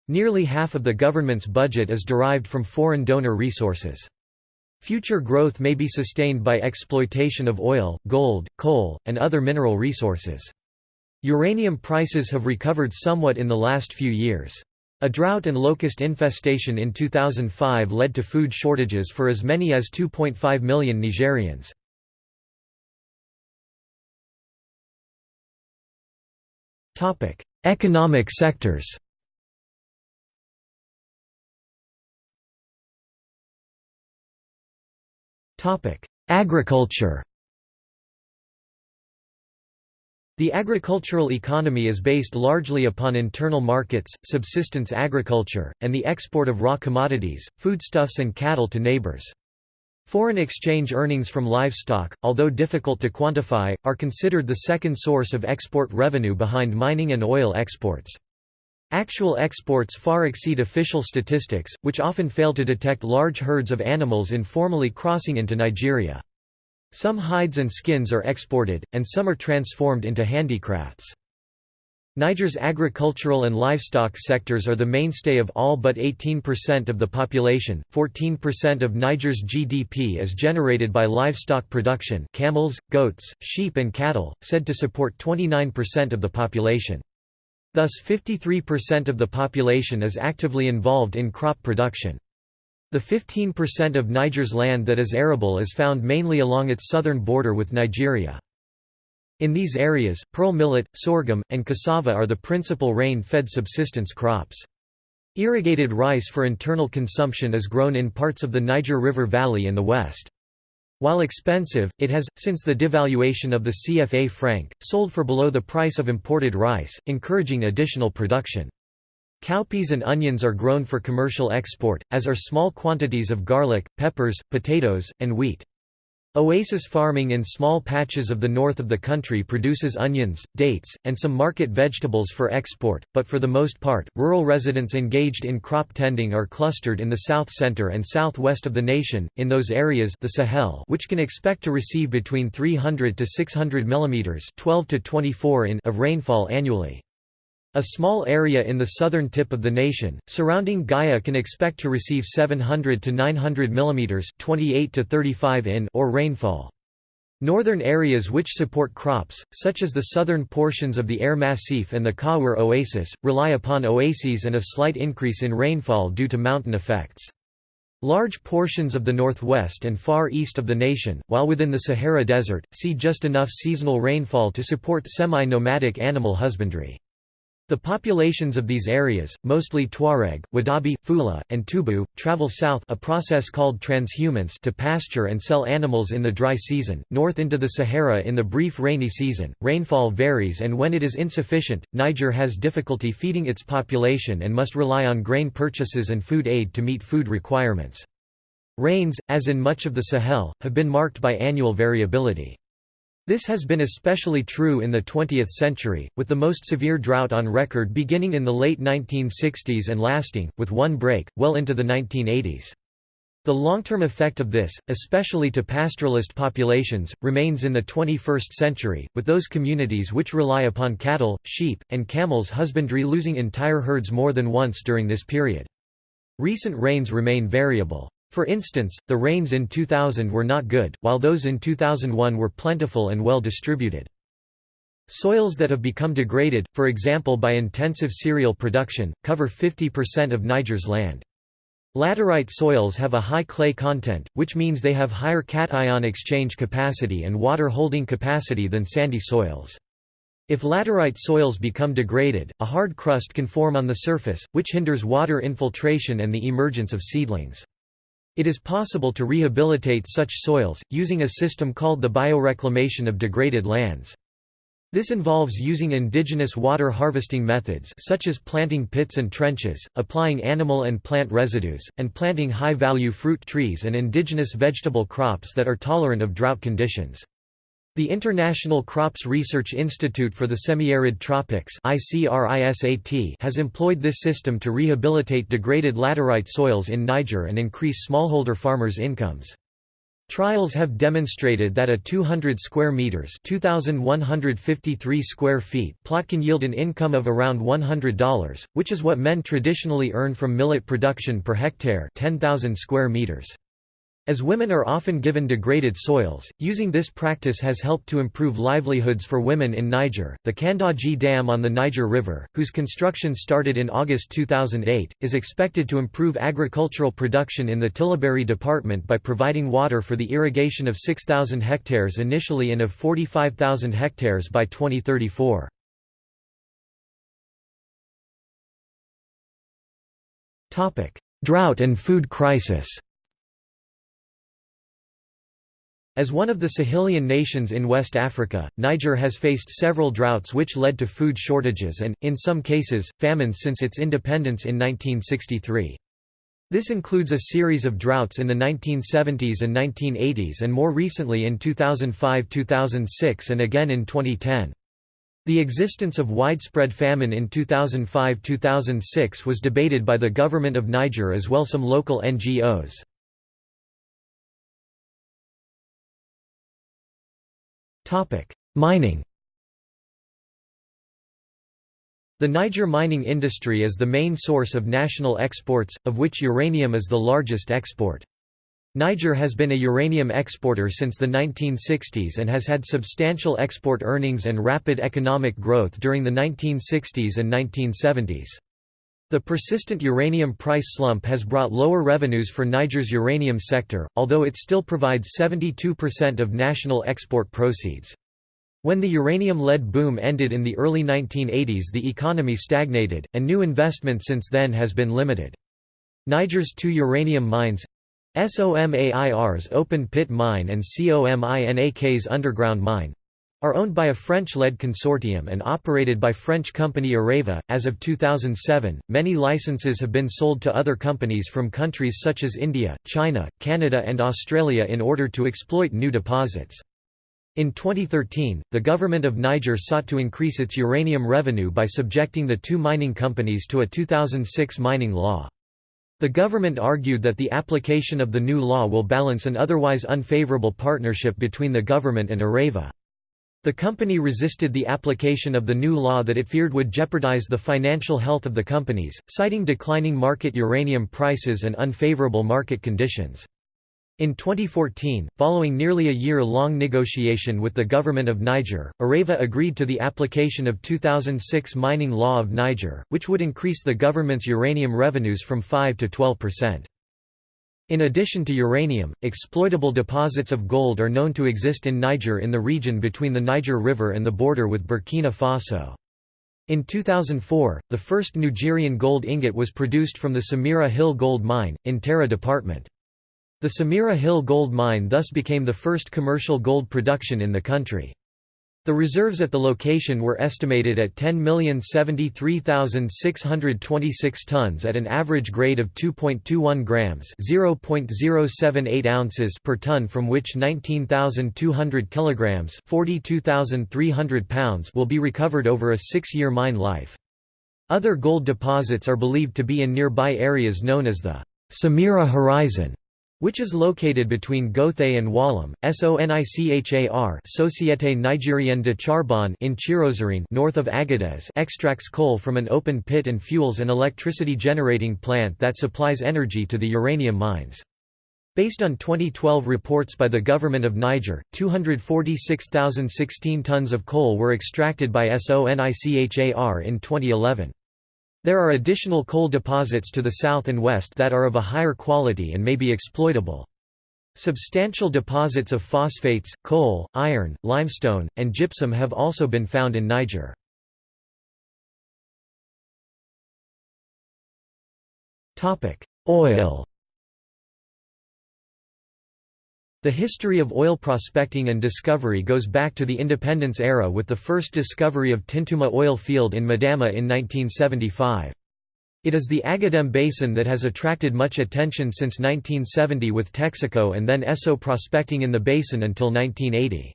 Speaker 1: Nearly half of the government's budget is derived from foreign donor resources. Future growth may be sustained by exploitation of oil, gold, coal, and other mineral resources. Uranium prices have recovered somewhat in the last few years. A drought and locust infestation in 2005 led to food shortages for as many as 2.5 million Nigerians. Economic sectors Agriculture The agricultural economy is based largely upon internal markets, subsistence agriculture, and the export of raw commodities, foodstuffs and cattle to neighbors. Foreign exchange earnings from livestock, although difficult to quantify, are considered the second source of export revenue behind mining and oil exports. Actual exports far exceed official statistics, which often fail to detect large herds of animals informally crossing into Nigeria. Some hides and skins are exported, and some are transformed into handicrafts. Niger's agricultural and livestock sectors are the mainstay of all but 18% of the population. 14% of Niger's GDP is generated by livestock production camels, goats, sheep and cattle, said to support 29% of the population. Thus 53% of the population is actively involved in crop production. The 15% of Niger's land that is arable is found mainly along its southern border with Nigeria. In these areas, pearl millet, sorghum, and cassava are the principal rain-fed subsistence crops. Irrigated rice for internal consumption is grown in parts of the Niger River Valley in the west. While expensive, it has, since the devaluation of the CFA franc, sold for below the price of imported rice, encouraging additional production. Cowpeas and onions are grown for commercial export, as are small quantities of garlic, peppers, potatoes, and wheat. Oasis farming in small patches of the north of the country produces onions, dates, and some market vegetables for export, but for the most part, rural residents engaged in crop tending are clustered in the south center and southwest of the nation, in those areas the Sahel which can expect to receive between 300 to 600 mm 12 to 24 in of rainfall annually. A small area in the southern tip of the nation, surrounding Gaya can expect to receive 700 to 900 mm 28 to 35 in or rainfall. Northern areas which support crops, such as the southern portions of the Air Massif and the Kawar Oasis, rely upon oases and a slight increase in rainfall due to mountain effects. Large portions of the northwest and far east of the nation, while within the Sahara Desert, see just enough seasonal rainfall to support semi-nomadic animal husbandry. The populations of these areas, mostly Tuareg, Wodaabe, Fula, and Tubu, travel south a process called transhumance to pasture and sell animals in the dry season, north into the Sahara in the brief rainy season. Rainfall varies and when it is insufficient, Niger has difficulty feeding its population and must rely on grain purchases and food aid to meet food requirements. Rains, as in much of the Sahel, have been marked by annual variability. This has been especially true in the 20th century, with the most severe drought on record beginning in the late 1960s and lasting, with one break, well into the 1980s. The long-term effect of this, especially to pastoralist populations, remains in the 21st century, with those communities which rely upon cattle, sheep, and camels husbandry losing entire herds more than once during this period. Recent rains remain variable. For instance, the rains in 2000 were not good, while those in 2001 were plentiful and well distributed. Soils that have become degraded, for example by intensive cereal production, cover 50% of Niger's land. Laterite soils have a high clay content, which means they have higher cation exchange capacity and water holding capacity than sandy soils. If laterite soils become degraded, a hard crust can form on the surface, which hinders water infiltration and the emergence of seedlings. It is possible to rehabilitate such soils, using a system called the bioreclamation of degraded lands. This involves using indigenous water harvesting methods such as planting pits and trenches, applying animal and plant residues, and planting high-value fruit trees and indigenous vegetable crops that are tolerant of drought conditions. The International Crops Research Institute for the Semi-Arid Tropics has employed this system to rehabilitate degraded laterite soils in Niger and increase smallholder farmers' incomes. Trials have demonstrated that a 200 square meters (2153 square feet) plot can yield an income of around $100, which is what men traditionally earn from millet production per hectare, 10,000 square meters. As women are often given degraded soils, using this practice has helped to improve livelihoods for women in Niger. The Kandaji Dam on the Niger River, whose construction started in August 2008, is expected to improve agricultural production in the Tillabéri department by providing water for the irrigation of 6,000 hectares initially and of 45,000 hectares by 2034. Drought and food crisis As one of the Sahelian nations in West Africa, Niger has faced several droughts which led to food shortages and, in some cases, famines since its independence in 1963. This includes a series of droughts in the 1970s and 1980s and more recently in 2005–2006 and again in 2010. The existence of widespread famine in 2005–2006 was debated by the government of Niger as well as some local NGOs. Mining The Niger mining industry is the main source of national exports, of which uranium is the largest export. Niger has been a uranium exporter since the 1960s and has had substantial export earnings and rapid economic growth during the 1960s and 1970s. The persistent uranium price slump has brought lower revenues for Niger's uranium sector, although it still provides 72% of national export proceeds. When the uranium-led boom ended in the early 1980s the economy stagnated, and new investment since then has been limited. Niger's two uranium mines, SOMAIR's open pit mine and COMINAK's underground mine, are owned by a French-led consortium and operated by French company Areva. As of 2007, many licenses have been sold to other companies from countries such as India, China, Canada and Australia in order to exploit new deposits. In 2013, the government of Niger sought to increase its uranium revenue by subjecting the two mining companies to a 2006 mining law. The government argued that the application of the new law will balance an otherwise unfavorable partnership between the government and Areva. The company resisted the application of the new law that it feared would jeopardize the financial health of the companies, citing declining market uranium prices and unfavorable market conditions. In 2014, following nearly a year-long negotiation with the government of Niger, Areva agreed to the application of 2006 Mining Law of Niger, which would increase the government's uranium revenues from 5 to 12 percent. In addition to uranium, exploitable deposits of gold are known to exist in Niger in the region between the Niger River and the border with Burkina Faso. In 2004, the first Nigerian gold ingot was produced from the Samira Hill Gold Mine, in Tera Department. The Samira Hill Gold Mine thus became the first commercial gold production in the country. The reserves at the location were estimated at 10,073,626 tons at an average grade of 2.21 grams (0.078 ounces) per ton from which 19,200 kilograms (42,300 pounds) will be recovered over a 6-year mine life. Other gold deposits are believed to be in nearby areas known as the Samira Horizon which is located between Gotheye and Ouallam, SONICHAR Société Nigérienne de Charbon in Tchirozérine north of Agadez extracts coal from an open pit and fuels an electricity generating plant that supplies energy to the uranium mines. Based on 2012 reports by the government of Niger, 246,016 tons of coal were extracted by SONICHAR in 2011. There are additional coal deposits to the south and west that are of a higher quality and may be exploitable. Substantial deposits of phosphates, coal, iron, limestone, and gypsum have also been found in Niger. Oil The history of oil prospecting and discovery goes back to the independence era with the first discovery of Tintouma oil field in Madama in 1975. It is the Agadem Basin that has attracted much attention since 1970 with Texaco and then Esso prospecting in the basin until 1980.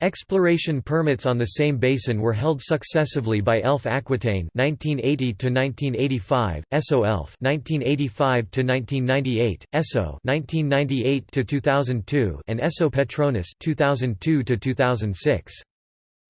Speaker 1: Exploration permits on the same basin were held successively by Elf Aquitaine (1980–1985), Esso Elf (1985–1998), Esso (1998–2002), and Esso Petronas (2002–2006).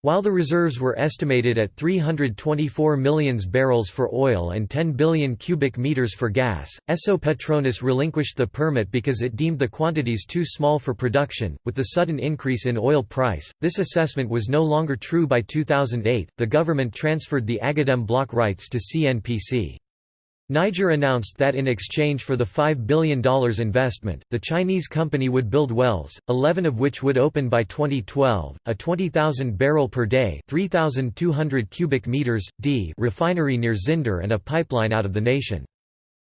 Speaker 1: While the reserves were estimated at 324 million barrels for oil and 10 billion cubic meters for gas, Esso Petronas relinquished the permit because it deemed the quantities too small for production. With the sudden increase in oil price, this assessment was no longer true by 2008. The government transferred the Agadem block rights to CNPC. Niger announced that in exchange for the $5 billion investment, the Chinese company would build wells, 11 of which would open by 2012, a 20,000 barrel per day 3,200 cubic meters, d refinery near Zinder and a pipeline out of the nation.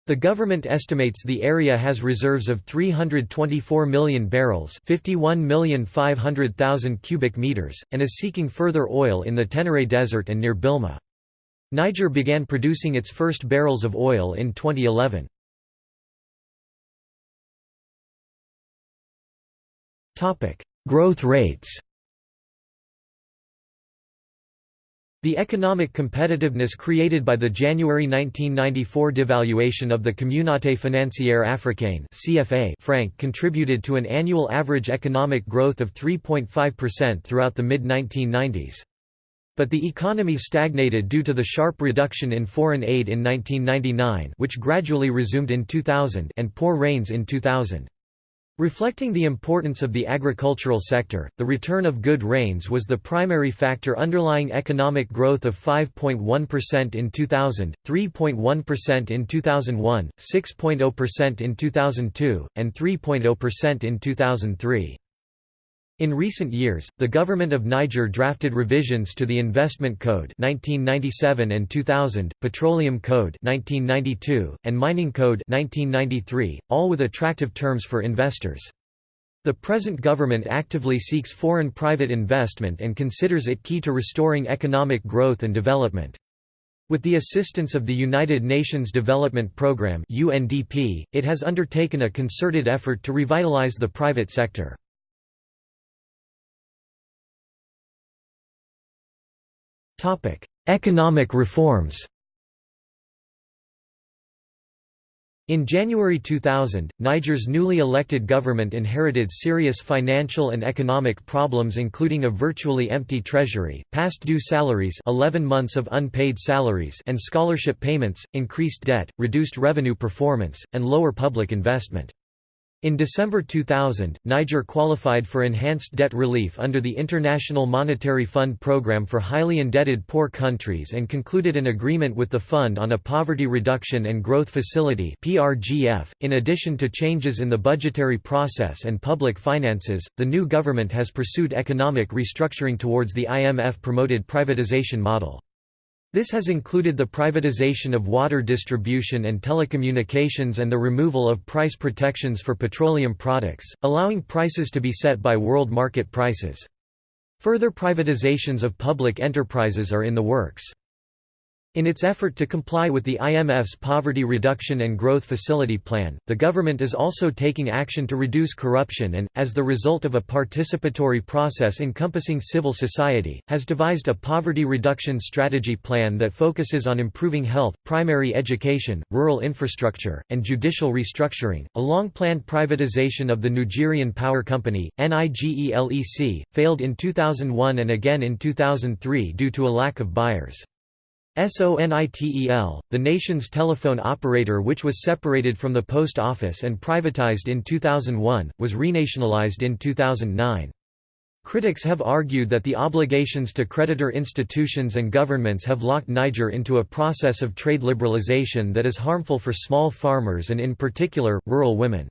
Speaker 1: The government estimates the area has reserves of 324 million barrels 51,500,000 cubic meters, and is seeking further oil in the Tenere Desert and near Bilma. Niger began producing its first barrels of oil in 2011. Growth rates The economic competitiveness created by the January 1994 devaluation of the Communauté financière africaine (CFA) franc contributed to an annual average economic growth of 3.5% throughout the mid-1990s. But the economy stagnated due to the sharp reduction in foreign aid in 1999 which gradually resumed in 2000 and poor rains in 2000. Reflecting the importance of the agricultural sector, the return of good rains was the primary factor underlying economic growth of 5.1% in 2000, 3.1% in 2001, 6.0% in 2002, and 3.0% in 2003. In recent years, the government of Niger drafted revisions to the Investment Code 1997 and 2000, Petroleum Code 1992, and Mining Code 1993, all with attractive terms for investors. The present government actively seeks foreign private investment and considers it key to restoring economic growth and development. With the assistance of the United Nations Development Programme (UNDP), it has undertaken a concerted effort to revitalize the private sector. Economic reforms In January 2000, Niger's newly elected government inherited serious financial and economic problems including a virtually empty treasury, past due salaries 11 months of unpaid salaries and scholarship payments, increased debt, reduced revenue performance, and lower public investment. In December 2000, Niger qualified for enhanced debt relief under the International Monetary Fund Programme for highly indebted poor countries and concluded an agreement with the fund on a Poverty Reduction and Growth Facility (PRGF). .In addition to changes in the budgetary process and public finances, the new government has pursued economic restructuring towards the IMF-promoted privatization model. This has included the privatization of water distribution and telecommunications and the removal of price protections for petroleum products, allowing prices to be set by world market prices. Further privatizations of public enterprises are in the works. In its effort to comply with the IMF's Poverty Reduction and Growth Facility Plan, the government is also taking action to reduce corruption and, as the result of a participatory process encompassing civil society, has devised a poverty reduction strategy plan that focuses on improving health, primary education, rural infrastructure, and judicial restructuring. A long planned privatization of the Nigerian Power Company, NIGELEC, failed in 2001 and again in 2003 due to a lack of buyers. SONITEL, the nation's telephone operator which was separated from the post office and privatized in 2001, was renationalized in 2009. Critics have argued that the obligations to creditor institutions and governments have locked Niger into a process of trade liberalization that is harmful for small farmers and in particular, rural women.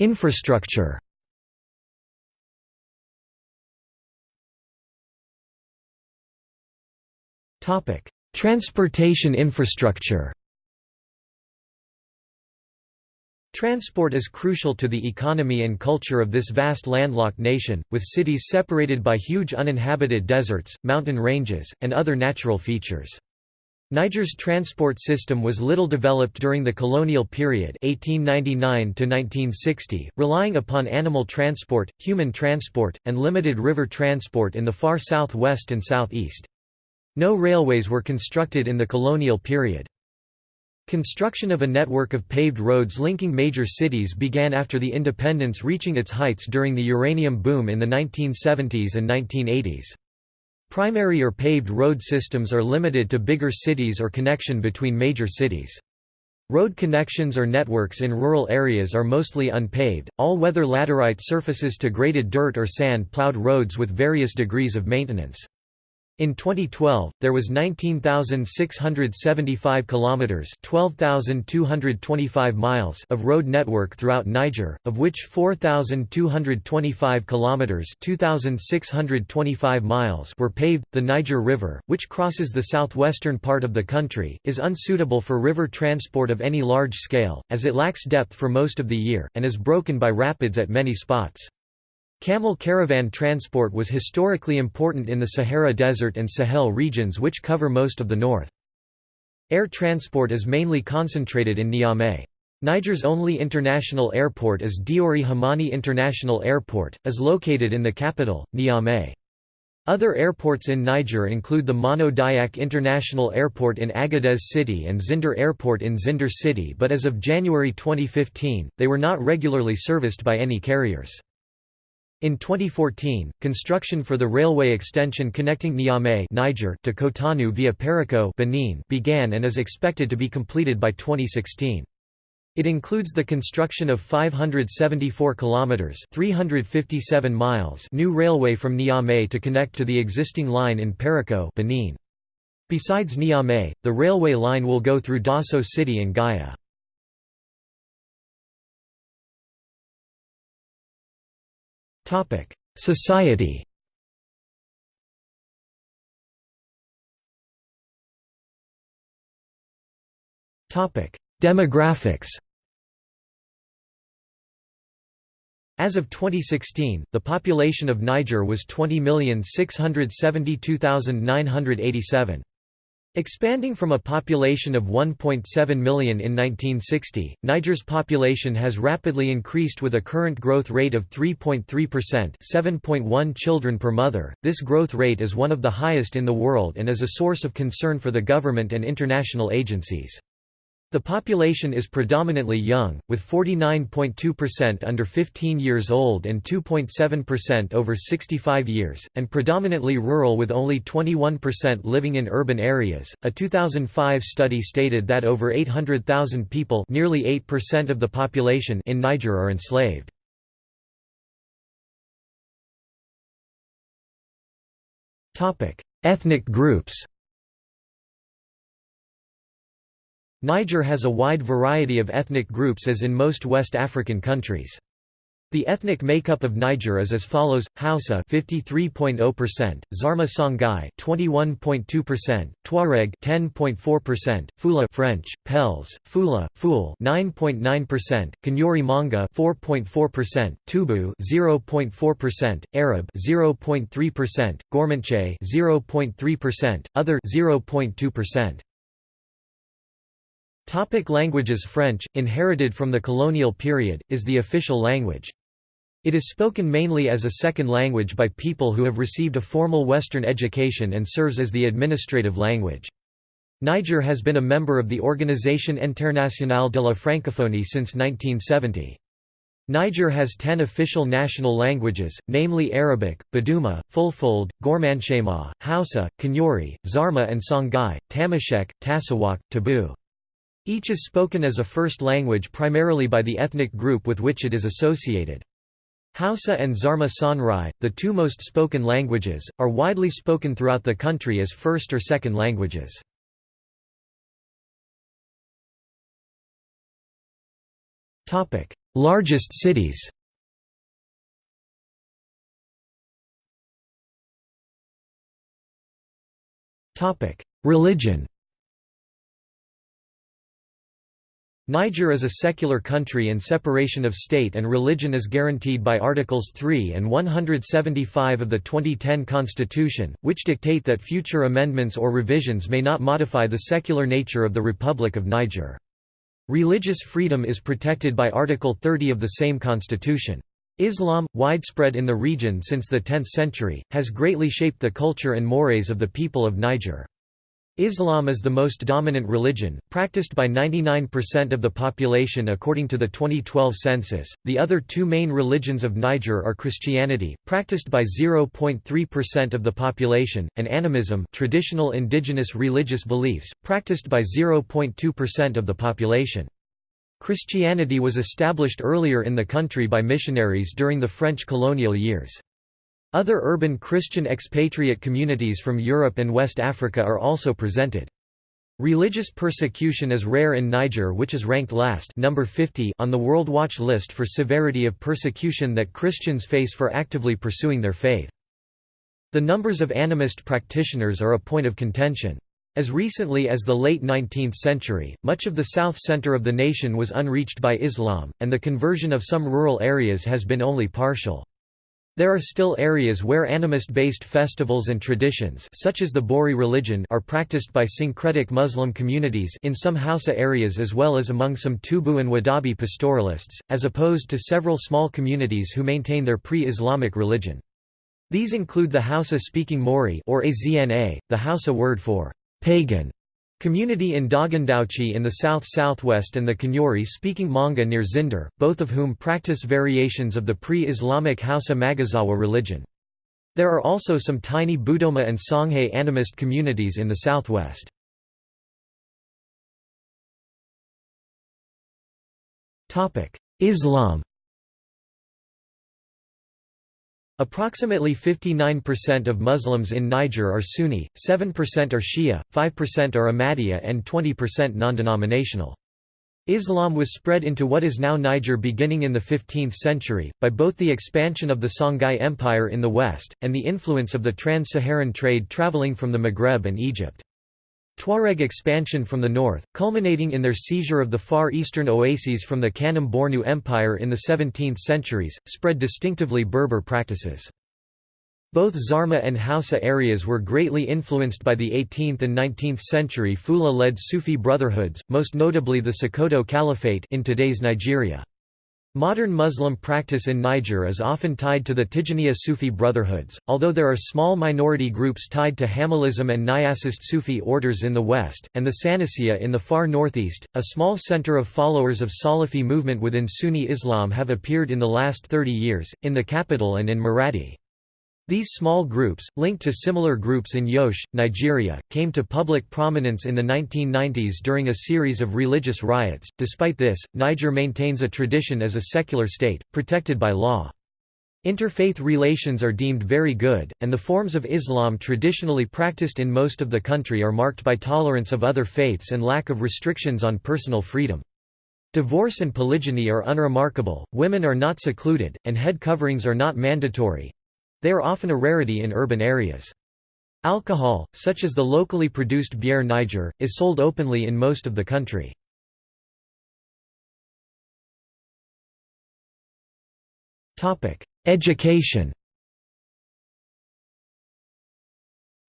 Speaker 1: Infrastructure Transportation infrastructure Transport is crucial to the economy and culture of this vast landlocked nation, with cities separated by huge uninhabited deserts, mountain ranges, and other natural features. Niger's transport system was little developed during the colonial period 1899 relying upon animal transport, human transport, and limited river transport in the far southwest and southeast. No railways were constructed in the colonial period. Construction of a network of paved roads linking major cities began after the independence reaching its heights during the uranium boom in the 1970s and 1980s. Primary or paved road systems are limited to bigger cities or connection between major cities. Road connections or networks in rural areas are mostly unpaved, all-weather laterite surfaces to graded dirt or sand plowed roads with various degrees of maintenance. In 2012, there was 19,675 kilometers, 12,225 miles of road network throughout Niger, of which 4,225 kilometers, 2,625 miles were paved. The Niger River, which crosses the southwestern part of the country, is unsuitable for river transport of any large scale, as it lacks depth for most of the year and is broken by rapids at many spots. Camel caravan transport was historically important in the Sahara Desert and Sahel regions which cover most of the north. Air transport is mainly concentrated in Niamey. Niger's only international airport is Diori Hamani International Airport, is located in the capital, Niamey. Other airports in Niger include the Mano Dayak International Airport in Agadez City and Zinder Airport in Zinder City but as of January 2015, they were not regularly serviced by any carriers. In 2014, construction for the railway extension connecting Niamey Niger to Cotonou via Parakou Benin began and is expected to be completed by 2016. It includes the construction of 574 kilometers (357 miles) new railway from Niamey to connect to the existing line in Parakou Benin. Besides Niamey, the railway line will go through Dosso City and Gaya. Society. Demographics. As of 2016, the population of Niger was 20,672,987. Expanding from a population of 1.7 million in 1960, Niger's population has rapidly increased with a current growth rate of 3.3% 7.1 children per mother. This growth rate is one of the highest in the world and is a source of concern for the government and international agencies. The population is predominantly young, with 49.2% under 15 years old and 2.7% over 65 years, and predominantly rural with only 21% living in urban areas. A 2005 study stated that over 800,000 people, nearly 8% of the population in Niger are enslaved. Topic: Ethnic groups. Niger has a wide variety of ethnic groups as in most West African countries. The ethnic makeup of Niger is as follows: Hausa 53.0%, Zarma Songhai 21.2%, Tuareg 10.4%, Fula French, Pels, Fula, Fool 9.9%, Kanuri Manga 4.4%, Tubu 0.4%, Arab 0.3%, Gormanche 0.3%, other 0.2%. Topic languages French, inherited from the colonial period, is the official language. It is spoken mainly as a second language by people who have received a formal Western education and serves as the administrative language. Niger has been a member of the Organisation Internationale de la Francophonie since 1970. Niger has ten official national languages, namely Arabic, Buduma, Fulfulde, Gormanchema, Hausa, Kanuri, Zarma and Songhai, Tamashek, Tasawak, Tabu. Each is spoken as a first language primarily by the ethnic group with which it is associated. Hausa and Zarma Songhai, the two most spoken languages, are widely spoken throughout the country as first or second languages. Largest cities Religion Niger is a secular country and separation of state and religion is guaranteed by Articles 3 and 175 of the 2010 Constitution, which dictate that future amendments or revisions may not modify the secular nature of the Republic of Niger. Religious freedom is protected by Article 30 of the same constitution. Islam, widespread in the region since the 10th century, has greatly shaped the culture and mores of the people of Niger. Islam is the most dominant religion, practiced by 99% of the population according to the 2012 census. The other two main religions of Niger are Christianity, practiced by 0.3% of the population, and animism, traditional indigenous religious beliefs, practiced by 0.2% of the population. Christianity was established earlier in the country by missionaries during the French colonial years. Other urban Christian expatriate communities from Europe and West Africa are also presented. Religious persecution is rare in Niger which is ranked last number 50 on the World Watch list for severity of persecution that Christians face for actively pursuing their faith. The numbers of animist practitioners are a point of contention. As recently as the late 19th century, much of the south center of the nation was unreached by Islam, and the conversion of some rural areas has been only partial. There are still areas where animist-based festivals and traditions such as the Bori religion are practiced by syncretic Muslim communities in some Hausa areas as well as among some Tubu and Wodaabe pastoralists, as opposed to several small communities who maintain their pre-Islamic religion. These include the Hausa-speaking Maouri or Azna, the Hausa word for pagan community in Dogondoutchi in the south-southwest and the Kanuri-speaking Manga near Zinder, both of whom practice variations of the pre-Islamic Hausa Maguzawa religion. There are also some tiny Buduma and Songhay animist communities in the southwest. Islam Approximately 59% of Muslims in Niger are Sunni, 7% are Shia, 5% are Ahmadiyya and 20% non-denominational. Islam was spread into what is now Niger beginning in the 15th century, by both the expansion of the Songhai Empire in the west, and the influence of the trans-Saharan trade traveling from the Maghreb and Egypt. Tuareg expansion from the north, culminating in their seizure of the far eastern oases from the Kanem Bornu Empire in the 17th centuries, spread distinctively Berber practices. Both Zarma and Hausa areas were greatly influenced by the 18th and 19th century Fula-led Sufi brotherhoods, most notably the Sokoto Caliphate in today's Nigeria. Modern Muslim practice in Niger is often tied to the Tijaniya Sufi brotherhoods, although there are small minority groups tied to Hamallism and Niassist Sufi orders in the west, and the Sanusiya in the far northeast. A small center of followers of Salafi movement within Sunni Islam have appeared in the last 30 years, in the capital and in Maradi. These small groups, linked to similar groups in Jos, Nigeria, came to public prominence in the 1990s during a series of religious riots. Despite this, Niger maintains a tradition as a secular state, protected by law. Interfaith relations are deemed very good, and the forms of Islam traditionally practiced in most of the country are marked by tolerance of other faiths and lack of restrictions on personal freedom. Divorce and polygyny are unremarkable, women are not secluded, and head coverings are not mandatory, they are often a rarity in urban areas. Alcohol, such as the locally produced Bière Niger, is sold openly in most of the country. Education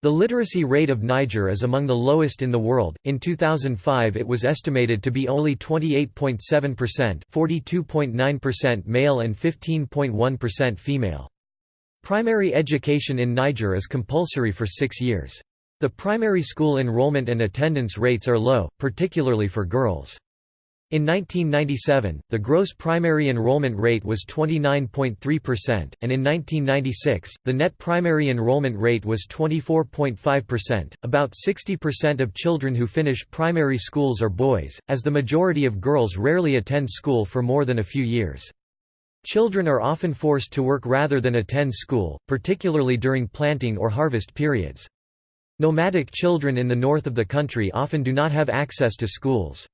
Speaker 1: The literacy rate of Niger is among the lowest in the world. In 2005, it was estimated to be only 28.7%, 42.9% male and 15.1% female. Primary education in Niger is compulsory for six years. The primary school enrollment and attendance rates are low, particularly for girls. In 1997, the gross primary enrollment rate was 29.3%, and in 1996, the net primary enrollment rate was 24.5%. About 60% of children who finish primary schools are boys, as the majority of girls rarely attend school for more than a few years. Children are often forced to work rather than attend school, particularly during planting or harvest periods. Nomadic children in the north of the country often do not have access to schools.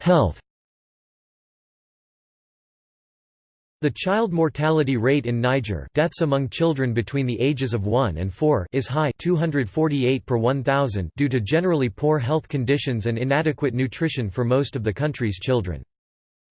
Speaker 1: Health The child mortality rate in Niger deaths among children between the ages of 1 and 4 is high 248 per 1,000 due to generally poor health conditions and inadequate nutrition for most of the country's children.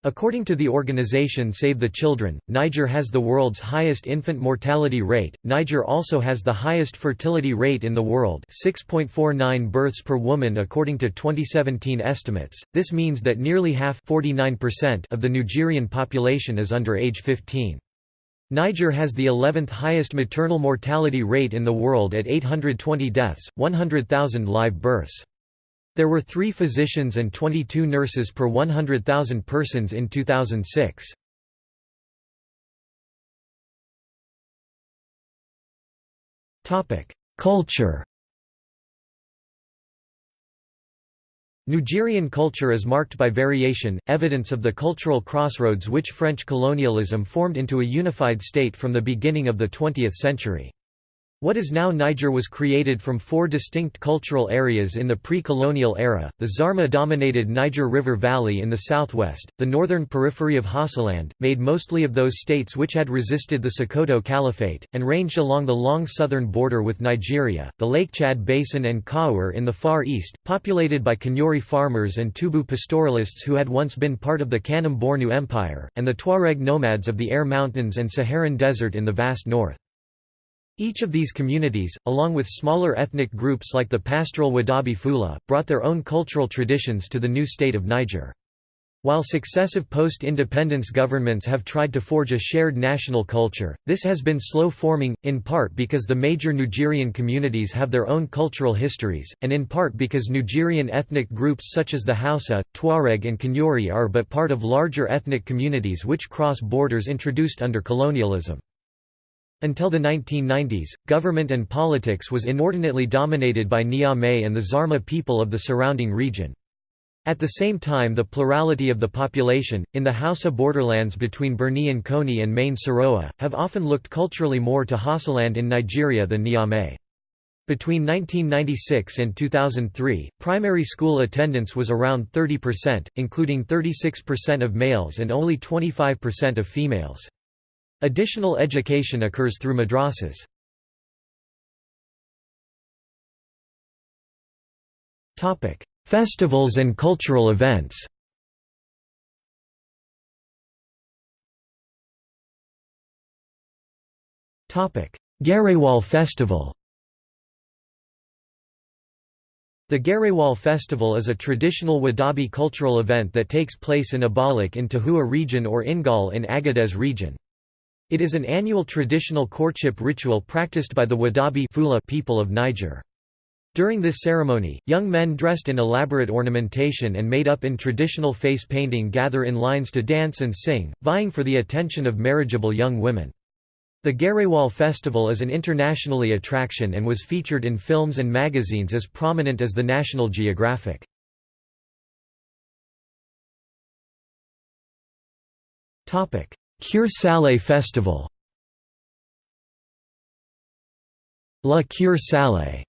Speaker 1: According to the organization Save the Children, Niger has the world's highest infant mortality rate. Niger also has the highest fertility rate in the world, 6.49 births per woman according to 2017 estimates. This means that nearly half, 49% of the Nigerian population is under age 15. Niger has the 11th highest maternal mortality rate in the world at 820 deaths, 100,000 live births. There were three physicians and 22 nurses per 100,000 persons in 2006. Culture Nigerian culture is marked by variation, evidence of the cultural crossroads which French colonialism formed into a unified state from the beginning of the 20th century. What is now Niger was created from four distinct cultural areas in the pre-colonial era, the Zarma-dominated Niger River Valley in the southwest, the northern periphery of Hausaland, made mostly of those states which had resisted the Sokoto Caliphate, and ranged along the long southern border with Nigeria, the Lake Chad Basin and Kawar in the far east, populated by Kanuri farmers and Tubu pastoralists who had once been part of the Kanem Bornu Empire, and the Tuareg nomads of the Aïr Mountains and Saharan Desert in the vast north. Each of these communities, along with smaller ethnic groups like the pastoral Wodaabe Fula, brought their own cultural traditions to the new state of Niger. While successive post-independence governments have tried to forge a shared national culture, this has been slow forming, in part because the major Nigerian communities have their own cultural histories, and in part because Nigerian ethnic groups such as the Hausa, Tuareg and Kanuri are but part of larger ethnic communities which cross borders introduced under colonialism. Until the 1990s, government and politics was inordinately dominated by Niamey and the Zarma people of the surrounding region. At the same time the plurality of the population, in the Hausa borderlands between Birni-N'Konni and Maïné-Soroa, have often looked culturally more to Hausaland in Nigeria than Niamey. Between 1996 and 2003, primary school attendance was around 30%, including 36% of males and only 25% of females. Additional education occurs through madrasas. Festivals and cultural events Gerewol Festival The Gerewol Festival is a traditional Wodaabe cultural event that takes place in Abalak in Tahoua region or Ingal in Agadez region. It is an annual traditional courtship ritual practiced by the Wodaabe Fula people of Niger. During this ceremony, young men dressed in elaborate ornamentation and made up in traditional face painting gather in lines to dance and sing, vying for the attention of marriageable young women. The Gerewol Festival is an internationally attraction and was featured in films and magazines as prominent as the National Geographic. Cure Salé Festival La Cure Salé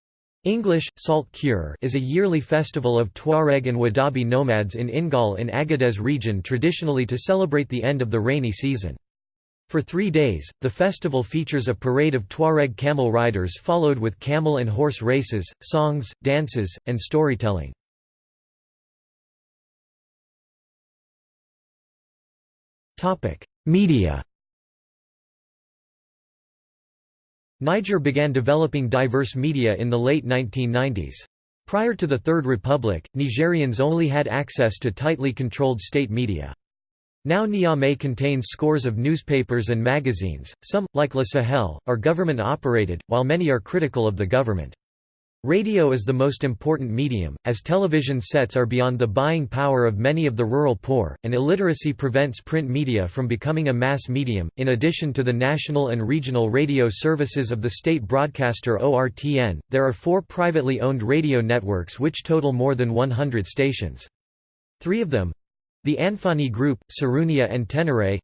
Speaker 1: English, Salt Cure is a yearly festival of Tuareg and Wodaabe nomads in Ingal in Agadez region traditionally to celebrate the end of the rainy season. For three days, the festival features a parade of Tuareg camel riders followed with camel and horse races, songs, dances, and storytelling. Media Niger began developing diverse media in the late 1990s. Prior to the Third Republic, Nigerians only had access to tightly controlled state media. Now Niamey contains scores of newspapers and magazines, some, like Le Sahel, are government-operated, while many are critical of the government. Radio is the most important medium, as television sets are beyond the buying power of many of the rural poor, and illiteracy prevents print media from becoming a mass medium. In addition to the national and regional radio services of the state broadcaster ORTN, there are four privately owned radio networks which total more than 100 stations. Three of them the Anfani Group, Sarraounia, and Tenere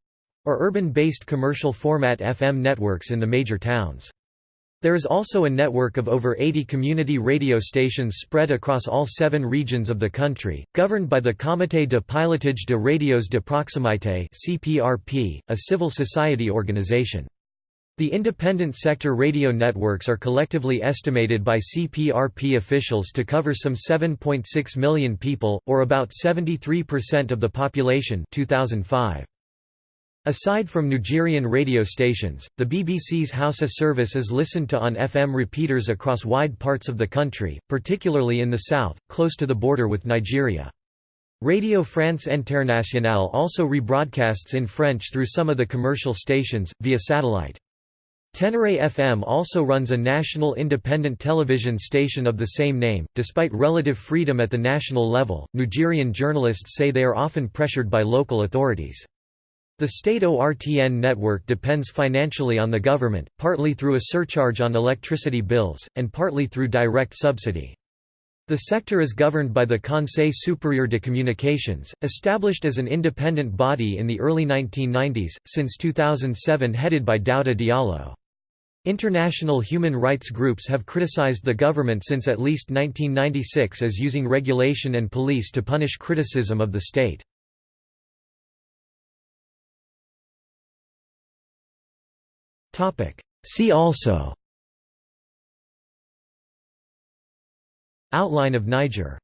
Speaker 1: are urban based commercial format FM networks in the major towns. There is also a network of over 80 community radio stations spread across all seven regions of the country, governed by the Comité de Pilotage de Radios de Proximité a civil society organization. The independent sector radio networks are collectively estimated by CPRP officials to cover some 7.6 million people, or about 73% of the population 2005. Aside from Nigerian radio stations, the BBC's Hausa service is listened to on FM repeaters across wide parts of the country, particularly in the south, close to the border with Nigeria. Radio France Internationale also rebroadcasts in French through some of the commercial stations, via satellite. Tenere FM also runs a national independent television station of the same name. Despite relative freedom at the national level, Nigerian journalists say they are often pressured by local authorities. The state ORTN network depends financially on the government, partly through a surcharge on electricity bills, and partly through direct subsidy. The sector is governed by the Conseil supérieur de communications, established as an independent body in the early 1990s, since 2007 headed by Daouda Diallo. International human rights groups have criticized the government since at least 1996 as using regulation and police to punish criticism of the state. See also. Outline of Niger